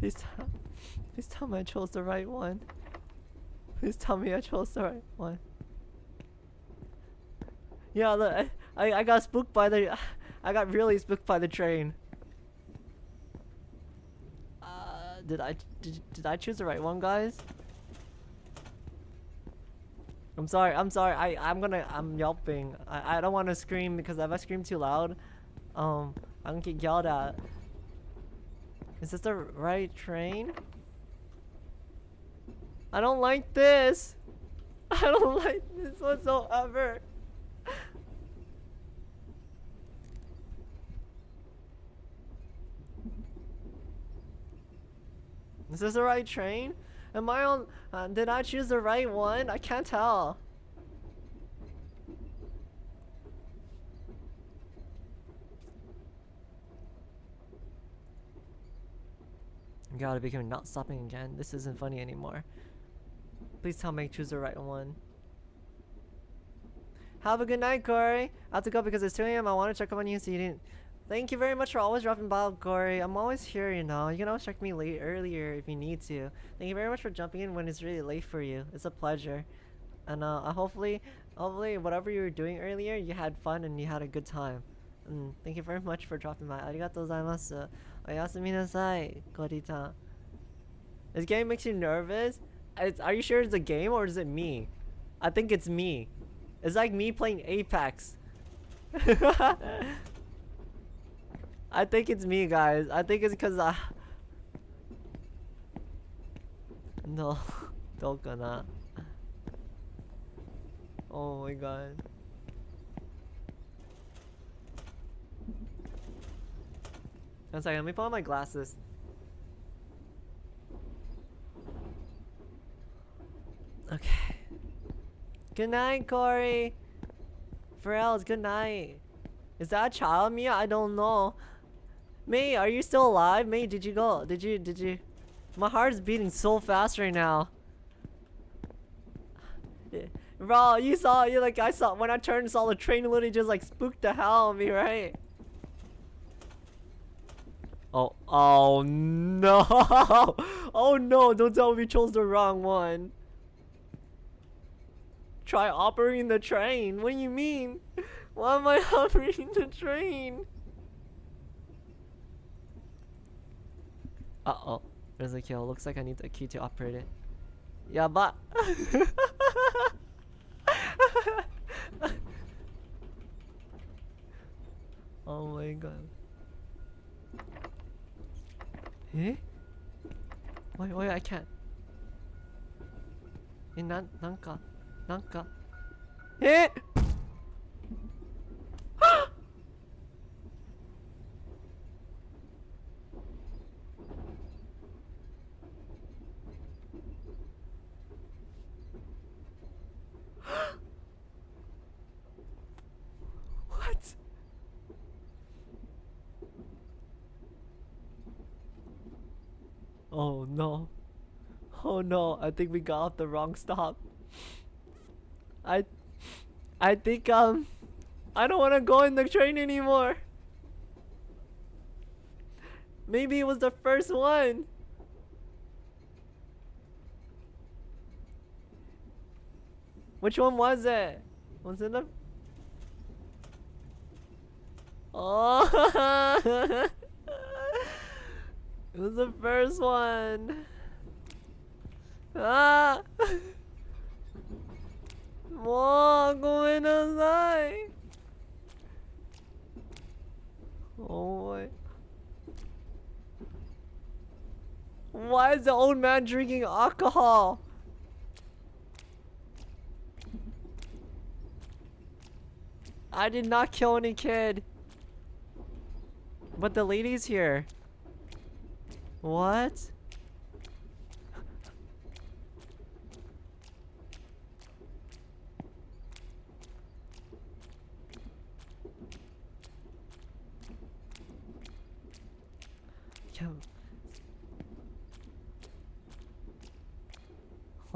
Please stop. Please tell me I chose the right one. Please tell me I chose the right one. Yeah, look, I, I, I got spooked by the... I got really spooked by the train. Uh, did I... Did, did I choose the right one, guys? I'm sorry, I'm sorry, I, I'm gonna... I'm yelping. I, I don't want to scream because if I scream too loud, um, I'm gonna get yelled at. Is this the right train? I don't like this. I don't like this whatsoever. Is this the right train? Am I on... Uh, did I choose the right one? I can't tell. Gotta be not stopping again. This isn't funny anymore. Please tell me choose the right one. Have a good night, Corey. I have to go because it's 2 a.m. I want to check up on you so you didn't. Thank you very much for always dropping by, Corey. I'm always here, you know. You can always check me late earlier if you need to. Thank you very much for jumping in when it's really late for you. It's a pleasure. And uh, hopefully, hopefully, whatever you were doing earlier, you had fun and you had a good time. And thank you very much for dropping by. Arigatou gozaimasu. Oyasumi nasai, Kori-chan. This game makes you nervous? It's, are you sure it's a game or is it me? I think it's me. It's like me playing Apex. I think it's me, guys. I think it's because I... No, don't gonna. Oh my god. One second, let me put on my glasses. Okay. Good night, Corey. Pharrell's good night. Is that a child Mia? I don't know. May, are you still alive? May, did you go? Did you, did you? My heart is beating so fast right now. Bro, you saw, you like, I saw, when I turned saw the train literally just like spooked the hell out of me, right? Oh, oh no! Oh no, don't tell me we chose the wrong one. Try operating the train? What do you mean? Why am I operating the train? Uh-oh. There's a kill. Looks like I need a key to operate it. Yeah, but... oh my god. Eh? Wait, wait, I can't. Eh, nan, nanka, nanka. Eh! what? Oh no. Oh no, I think we got off the wrong stop. I I think um I don't want to go in the train anymore. Maybe it was the first one. Which one was it? Was it the Oh It was the first one. Ah! もうごめんなさい Oh my. Why is the old man drinking alcohol? I did not kill any kid. But the lady's here. What?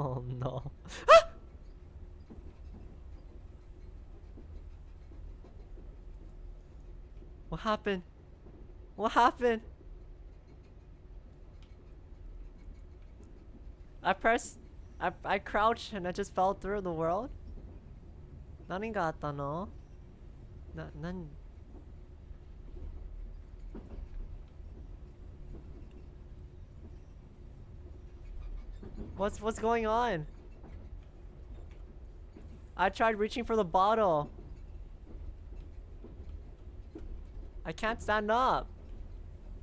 Oh no. what happened? What happened? I pressed I I crouched and I just fell through the world? 何があったのな、何 What's what's going on? I tried reaching for the bottle. I can't stand up.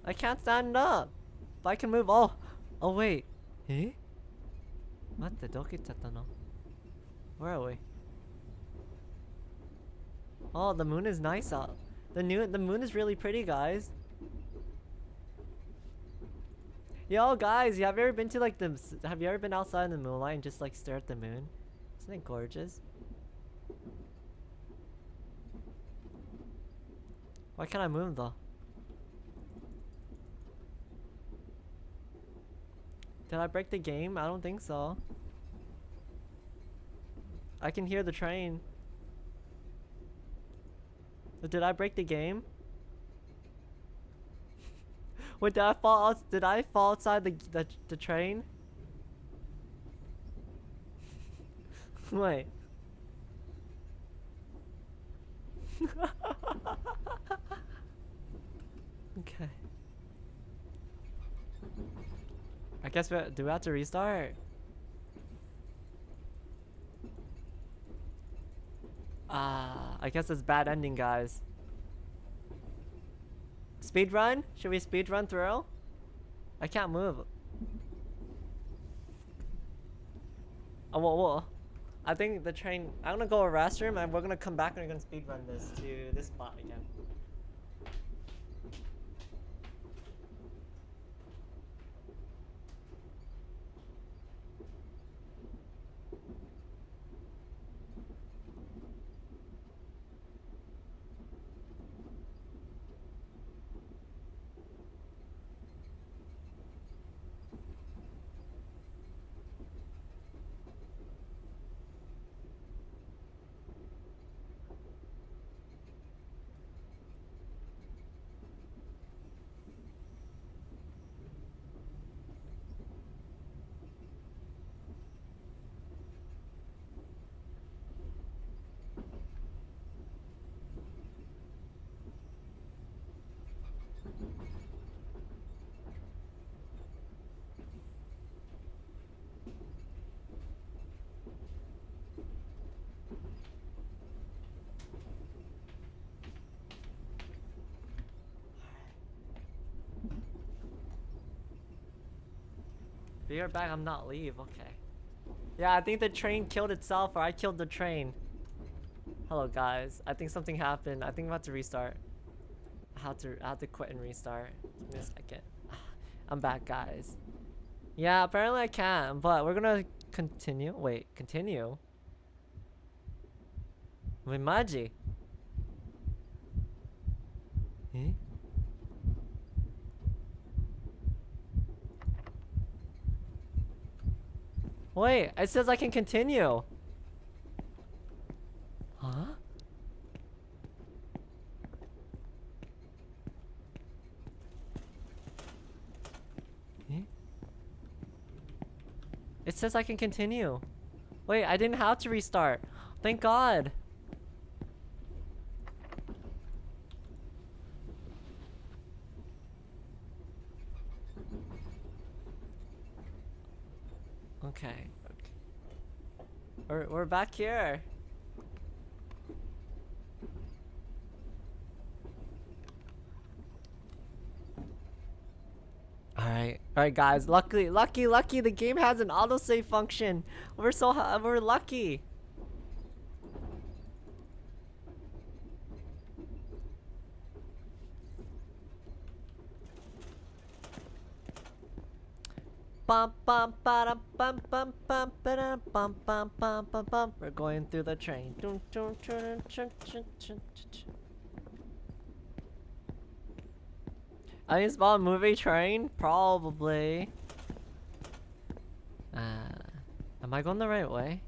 I can't stand up. But I can move. Oh, oh wait. Eh? Matte, Where are we? Oh, the moon is nice out. The new the moon is really pretty, guys. Yo, guys, have you ever been to like the? Have you ever been outside in the moonlight and just like stare at the moon? Isn't it gorgeous? Why can't I move though? Did I break the game? I don't think so. I can hear the train. Did I break the game? Wait, did I fall out? Did I fall outside the the, the train? Wait. okay. I guess we do we have to restart? Ah, I guess it's bad ending, guys. Speed run? Should we speed run through? I can't move. Oh, whoa, whoa. I think the train. I'm gonna go to restroom and we're gonna come back and we're gonna speed run this to this spot again. Be right back, I'm not leave, okay. Yeah, I think the train killed itself or I killed the train. Hello guys, I think something happened. I think I'm about to restart. I have to, I have to quit and restart. Give me a second. I'm back guys. Yeah, apparently I can, but we're gonna continue. Wait, continue? Wait, Maji. Eh? Wait, it says I can continue. Huh? Eh? It says I can continue. Wait, I didn't have to restart. Thank God. Okay. We're, we're back here. Alright, alright guys, luckily, lucky, lucky the game has an autosave function. We're so, we're lucky. We're going through the train. I think it's movie train? Probably. Uh, am I going the right way?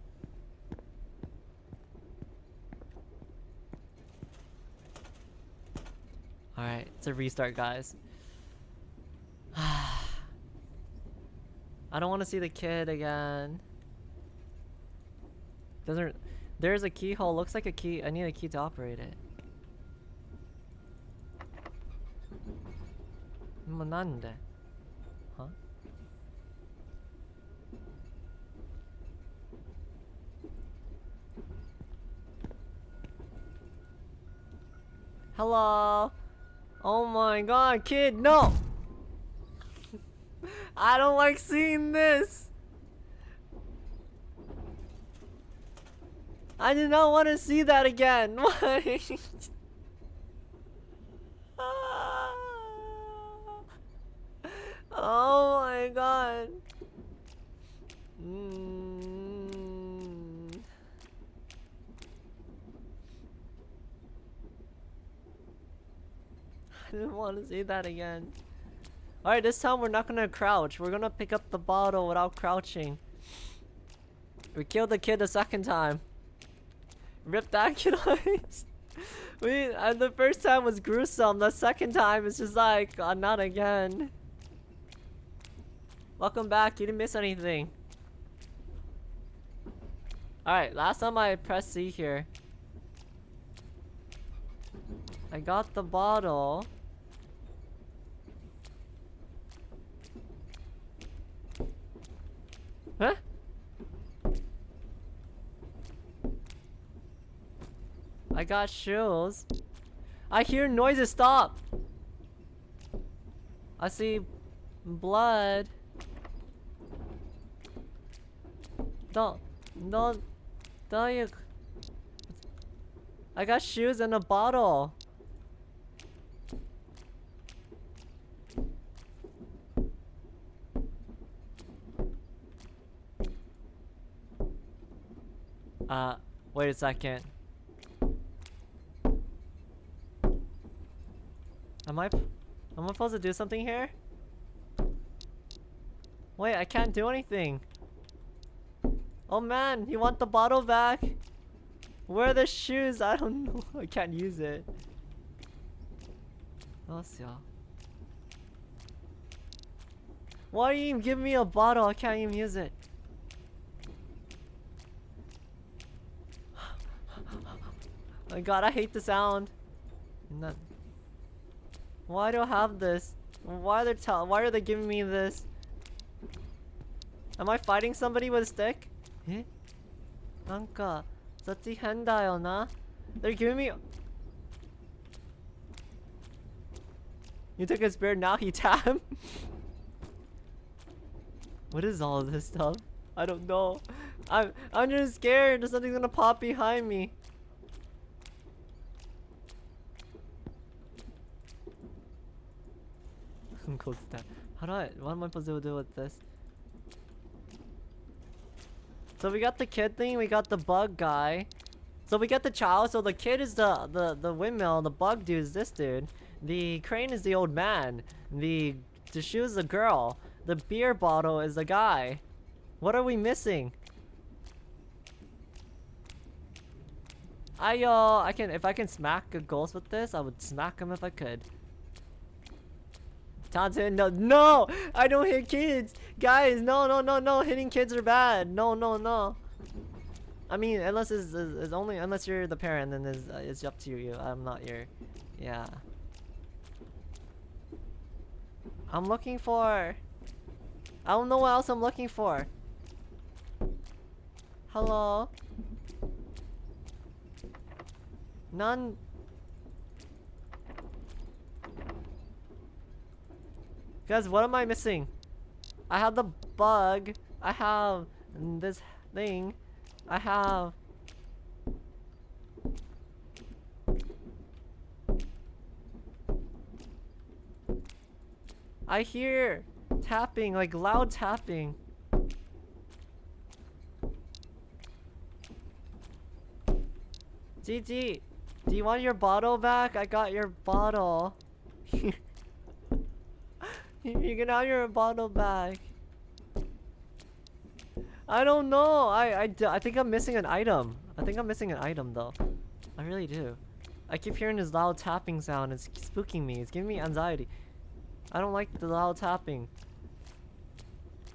Alright, it's a restart, guys. I don't want to see the kid again. Doesn't... There's a keyhole. Looks like a key. I need a key to operate it. Nande? Huh? Hello? Oh my god, kid, no! I don't like seeing this. I do not want to see that again. Oh my god. Mm. I didn't want to see that again. Alright, this time we're not gonna crouch. We're gonna pick up the bottle without crouching. We killed the kid the second time. Rip that kid eyes. we uh, the first time was gruesome. The second time is just like, uh, not again. Welcome back. You didn't miss anything. Alright, last time I pressed C here. I got the bottle. Huh? I got shoes. I hear noises. Stop. I see blood. Don't, don't, don't you. I got shoes and a bottle. Uh, wait a second. Am I, am I supposed to do something here? Wait, I can't do anything. Oh man, you want the bottle back? Where are the shoes? I don't know. I can't use it. Why are you even giving me a bottle? I can't even use it. My god, I hate the sound. Not Why do I have this? Why are they tell why are they giving me this? Am I fighting somebody with a stick? Eh? They're giving me You took a beard, now he tab. what is all this stuff? I don't know. I'm I'm just scared. Something's gonna pop behind me. Close to that. How do I, what am I supposed to do with this? So we got the kid thing, we got the bug guy. So we got the child, so the kid is the, the, the windmill, the bug dude is this dude. The crane is the old man. The, the shoe is the girl. The beer bottle is the guy. What are we missing? I, uh, I can, if I can smack a ghost with this, I would smack him if I could. Taunton, no, no! I don't hit kids! Guys, no, no, no, no! Hitting kids are bad! No, no, no! I mean, unless it's, it's only, unless you're the parent, then it's, uh, it's up to you. I'm not your, yeah. I'm looking for... I don't know what else I'm looking for. Hello? None... Guys, what am I missing? I have the bug. I have this thing. I have... I hear tapping, like loud tapping. GG, do you want your bottle back? I got your bottle. You can have your bottle back. I don't know. I, I, I think I'm missing an item. I think I'm missing an item though. I really do. I keep hearing this loud tapping sound. It's spooking me. It's giving me anxiety. I don't like the loud tapping.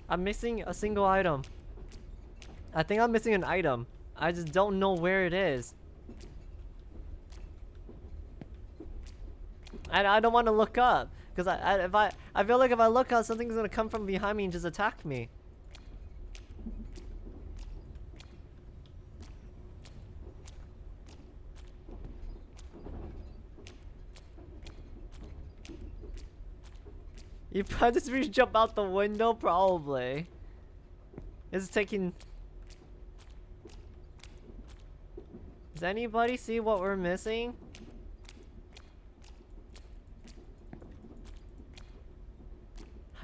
I'm missing a single item. I think I'm missing an item. I just don't know where it is. And I don't want to look up. Because I, I, if I, I feel like if I look out, something's gonna come from behind me and just attack me. You probably just jump out the window, probably. It's taking... Does anybody see what we're missing?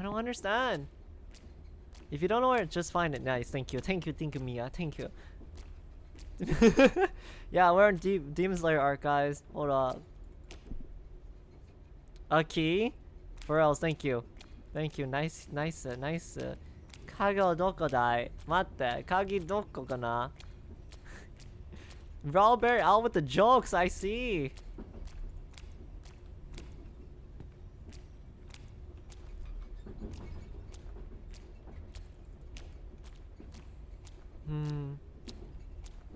I don't understand. If you don't know where, just find it. Nice, thank you. Thank you, thank you, Mia. Thank you. yeah, we're in De Demon Slayer guys. Hold up. A key? Where else? Thank you. Thank you. Nice, nice, uh, nice. Uh, kage o doko dai? Matte, kage doko kana? Robert out with the jokes, I see.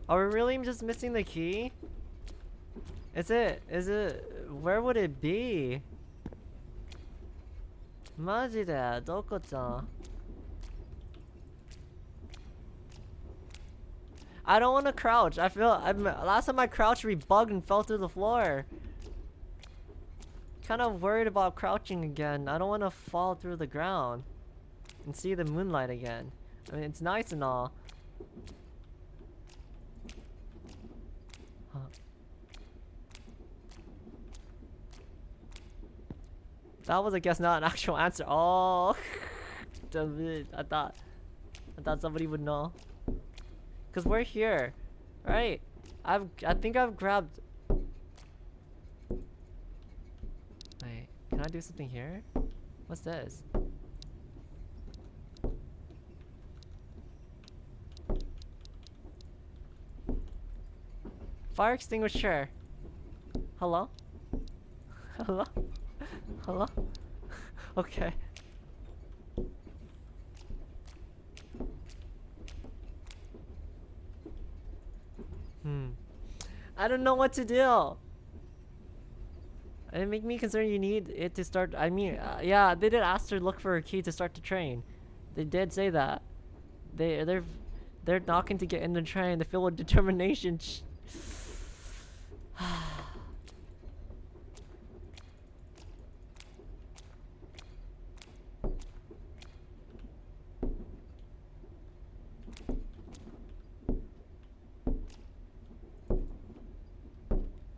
Are we really just missing the key? Is it, is it, where would it be? マジでどこちゃん I don't want to crouch. I feel I'm last time I crouched rebugged and fell through the floor. Kind of worried about crouching again. I don't want to fall through the ground and see the moonlight again. I mean, it's nice and all. That was, I guess, not an actual answer. Oh, I thought, I thought somebody would know. Cause we're here, right? I've, I think I've grabbed. Wait, can I do something here? What's this? Fire extinguisher. Hello? Hello? Hello? okay. Hmm. I don't know what to do. It make me concerned you need it to start. I mean, uh, yeah, they did ask to look for a key to start the train. They did say that. They they're they're knocking to get in the train. They feel with determination.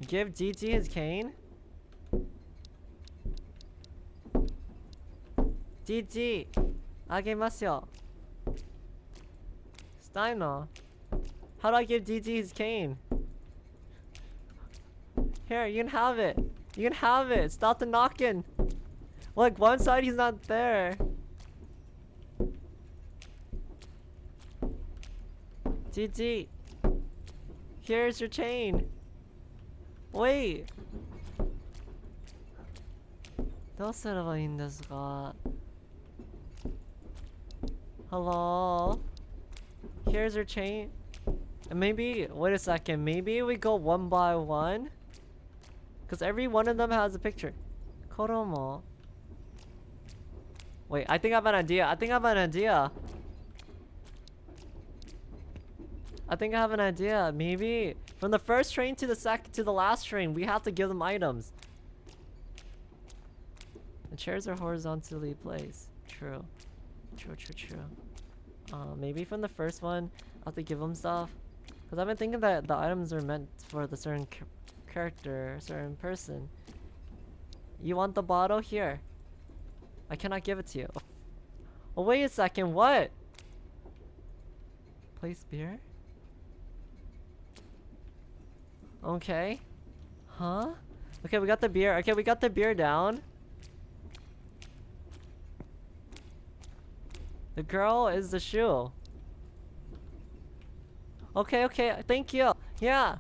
Give DT his cane? DT! あげますよ Steiner! How do I give DT his cane? Here, you can have it! You can have it! Stop the knocking! Look, one side he's not there! DT! Here's your chain! Wait! どうすればいいんですか Hello? Here's your chain. Maybe, wait a second, maybe we go one by one? Because every one of them has a picture. Koromo. Wait, I think I have an idea. I think I have an idea. I think I have an idea. Maybe from the first train to the second to the last train, we have to give them items. The chairs are horizontally placed. True. True, true, true. Uh, maybe from the first one, I have to give them stuff. Because I've been thinking that the items are meant for the certain character, certain person. You want the bottle? Here. I cannot give it to you. Oh, wait a second, what? Place beer? Okay. Huh? Okay, we got the beer. Okay, we got the beer down. The girl is the shoe. Okay, okay, thank you. Yeah.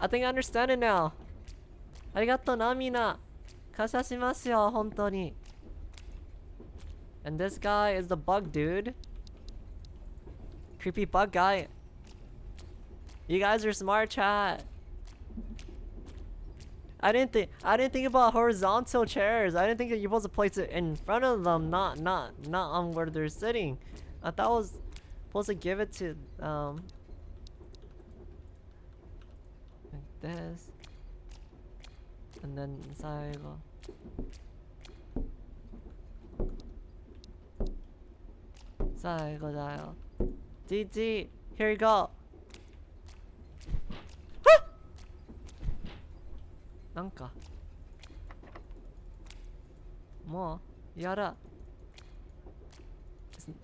I think I understand it now. ありがとうな、みんな。感謝しますよ、本当に。And this guy is the bug dude. Creepy bug guy. You guys are smart, chat. I didn't think I didn't think about horizontal chairs. I didn't think that you're supposed to place it in front of them, not not not on where they're sitting. I thought I was supposed to give it to um like this. And then inside dial. DD, here you go. なんかもうやだ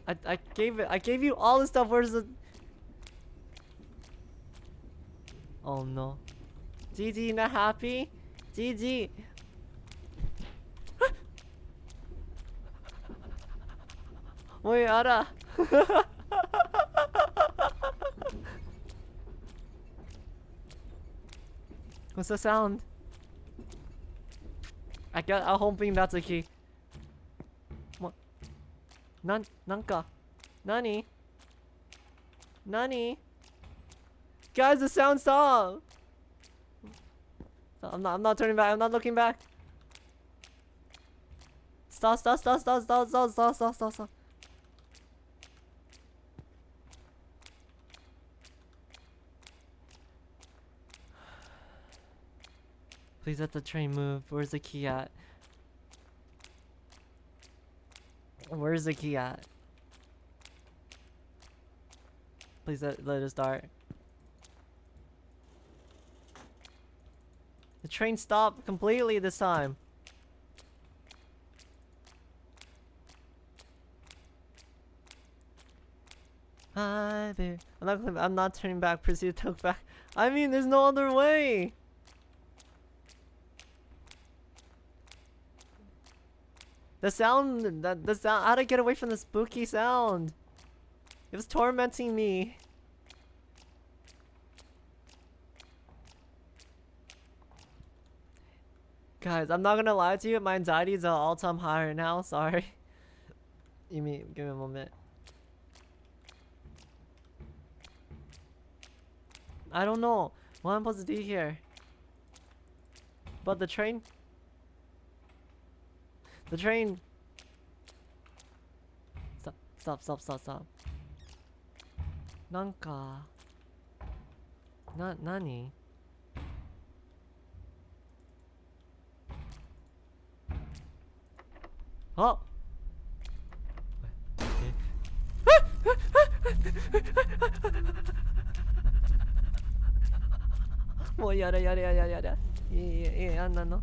I, I gave it I gave you all the stuff where's the Oh no GG not happy GG Wait, Ara. What's the sound? I got I'm hoping that's a key. What? Nan nanka. Nani? Nani? Guys, the sound stop! I'm not, I'm not turning back, I'm not looking back. Stop, stop, stop, stop, stop, stop, stop, stop, stop, stop. Please let the train move. Where's the key at? Where's the key at? Please let, let it start. The train stopped completely this time. Hi there. I'm not I'm not turning back, proceed to look back. I mean, there's no other way. The sound, the, the sound, how to get away from the spooky sound? It was tormenting me. Guys, I'm not gonna lie to you, my anxiety is at all-time high right now, sorry. you mean, give me a moment. I don't know what I'm supposed to do here. But the train? The train! Stop, stop, stop, stop, stop. なんか、な、何あもうやれやれやれやれいいいいいいあんなの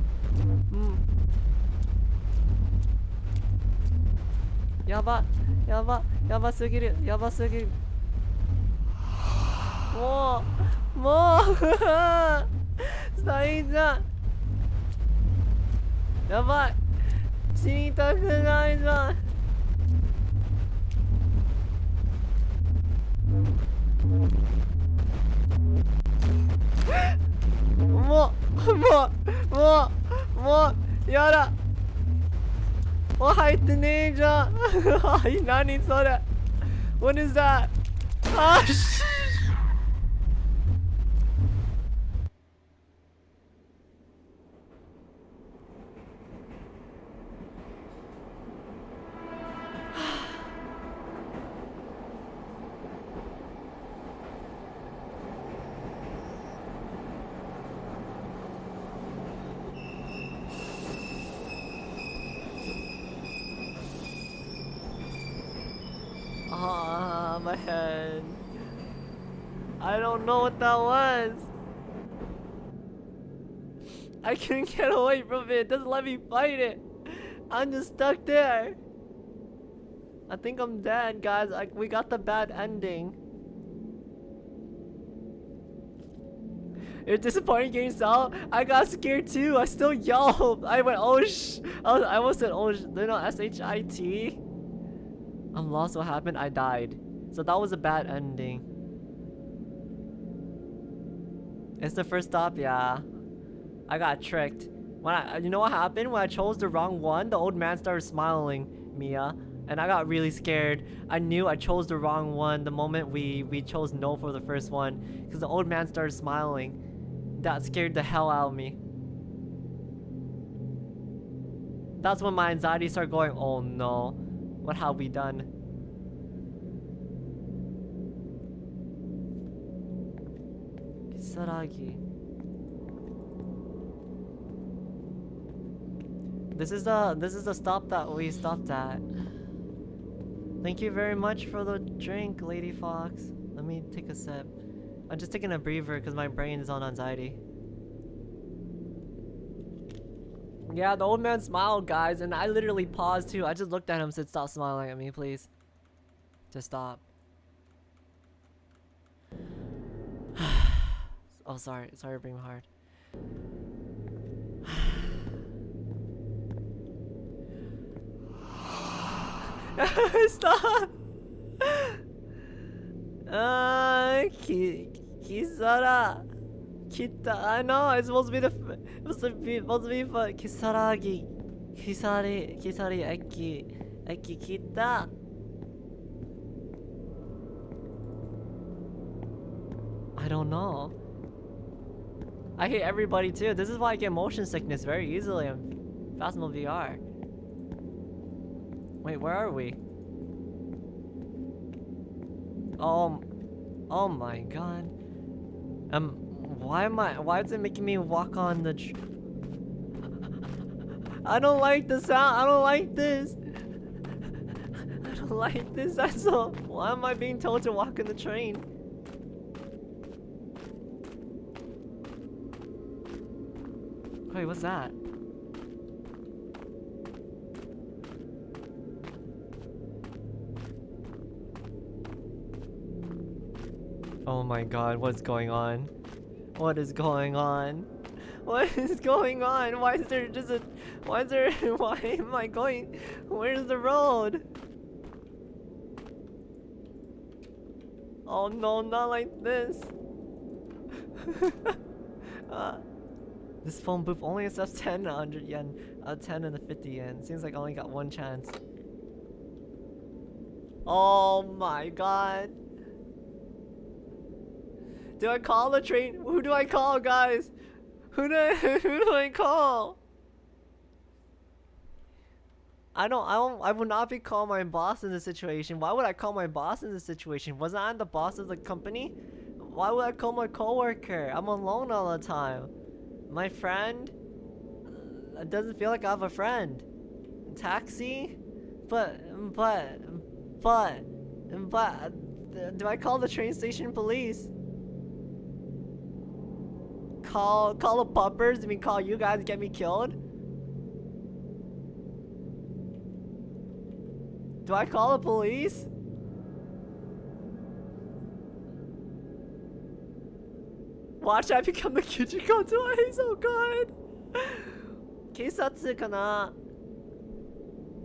やばやばやばすぎるやばすぎる。もうもう最悪やばい。死にたくないじゃん。もうもうもうもうやだ。もう入ってねえじゃんはい何それ What is that? あし I couldn't get away from it. It doesn't let me fight it. I'm just stuck there. I think I'm dead, guys. Like we got the bad ending. It's disappointing getting out. I got scared too. I still yelled. I went, oh sh. I, was, I almost said, oh sh. Know, S H I T. I'm lost. What happened? I died. So that was a bad ending. It's the first stop, yeah. I got tricked. When I, you know what happened? When I chose the wrong one, the old man started smiling, Mia. And I got really scared. I knew I chose the wrong one the moment we, we chose no for the first one. Because the old man started smiling. That scared the hell out of me. That's when my anxiety started going, oh no. What have we done? Kisaragi. This is the this is the stop that we stopped at. Thank you very much for the drink, Lady Fox. Let me take a sip. I'm just taking a breather because my brain is on anxiety. Yeah, the old man smiled, guys, and I literally paused too. I just looked at him said, stop smiling at me, please. to stop. oh, sorry. Sorry, bring my heart. Stop! Ah, ki Kisara. Kita. I know it's supposed to be the. f- It's supposed to be supposed to be for Kisaragi. Kisari. Kisari. Eki. Eki kita. I don't know. I hate everybody too. This is why I get motion sickness very easily on Phasmo VR. Wait, where are we? Oh, oh my god. Um, why am I? Why is it making me walk on the? I don't like the sound. I don't like this. I don't like this. That's all. Why am I being told to walk in the train? Wait, what's that? Oh my god, what's going on? What is going on? What is going on? Why is there just a... Why is there... Why am I going... Where's the road? Oh no, not like this. uh, this phone booth only accepts 10 100 yen, uh, 10 and a 50 yen. Seems like I only got one chance. Oh my god. Do I call the train? Who do I call, guys? Who do I, who do I call? I don't, I don't, I would not be calling my boss in this situation. Why would I call my boss in this situation? Wasn't I the boss of the company? Why would I call my coworker? I'm alone all the time. My friend? It doesn't feel like I have a friend. Taxi? But, but, but, but, do I call the train station police? Call, call the puppers? I mean, call you guys to get me killed? Do I call the police? Watch I become the Kijiko twice, oh god! 警察かな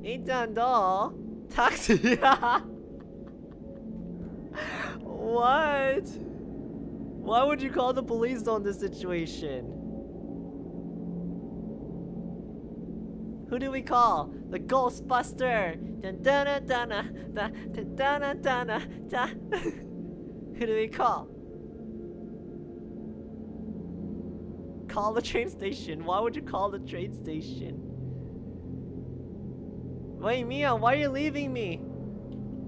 いいちゃんどうタクシー What? Why would you call the police on this situation? Who do we call? The Ghostbuster! Who do we call? Call the train station. Why would you call the train station? Wait, Mia, why are you leaving me?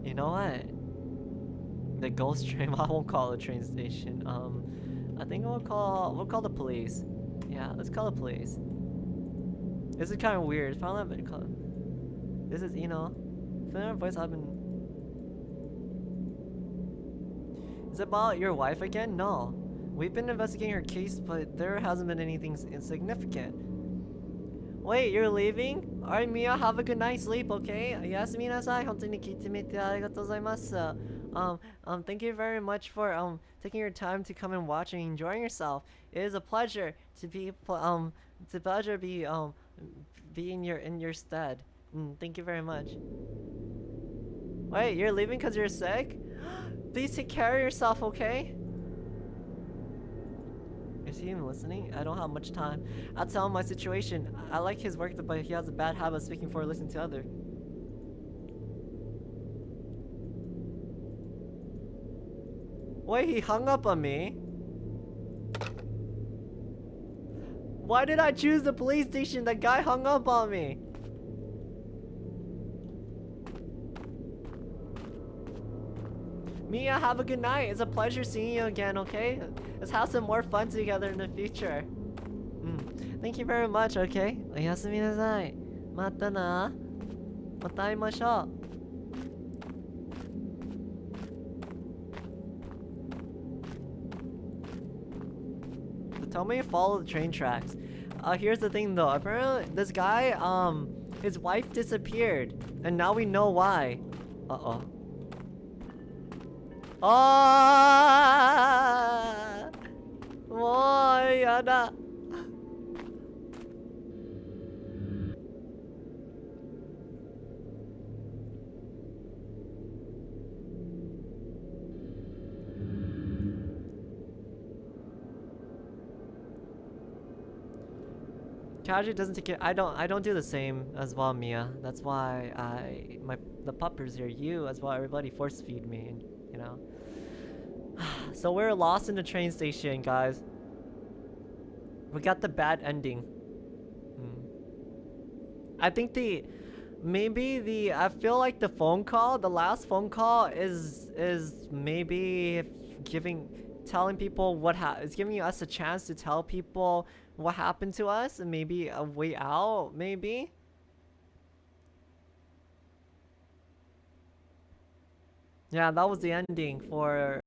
You know what? The ghost train. I won't call the train station. Um, I think we'll call we'll call the police. Yeah, let's call the police. This is kind of weird. It's probably not been called. This is you know, familiar voice I've been. Is it about your wife again? No. We've been investigating her case, but there hasn't been anything s- insignificant. Wait, you're leaving? Alright, Mia, have a good night's sleep, okay? おやすみなさい。本当に聞いてみてありがとうございます。 Um, um, thank you very much for um taking your time to come and watch and enjoying yourself. It is a pleasure to be um to pleasure be um be in your in your stead. Mm, thank you very much. Wait, you're leaving because you're sick? Please take care of yourself, okay? Is he even listening? I don't have much time. I'll tell him my situation. I like his work, but he has a bad habit of speaking for listening to other. Wait, he hung up on me. Why did I choose the police station? The guy hung up on me. Mia, have a good night. It's a pleasure seeing you again, okay? Let's have some more fun together in the future. Mm. Thank you very much, okay? おやすみなさい。またな。また会いましょう。 Tell me follow the train tracks. Uh, here's the thing though. Apparently, this guy, um, his wife disappeared, and now we know why. Uh oh. 아, Kaji doesn't take care. I don't. I don't do the same as well, Mia. That's why I my the puppers here. You as well. Everybody force feed me. You know. so we're lost in the train station, guys. We got the bad ending. Hmm. I think the maybe the I feel like the phone call, the last phone call is is maybe giving telling people what ha it's giving us a chance to tell people what happened to us and maybe a way out, maybe? Yeah, that was the ending for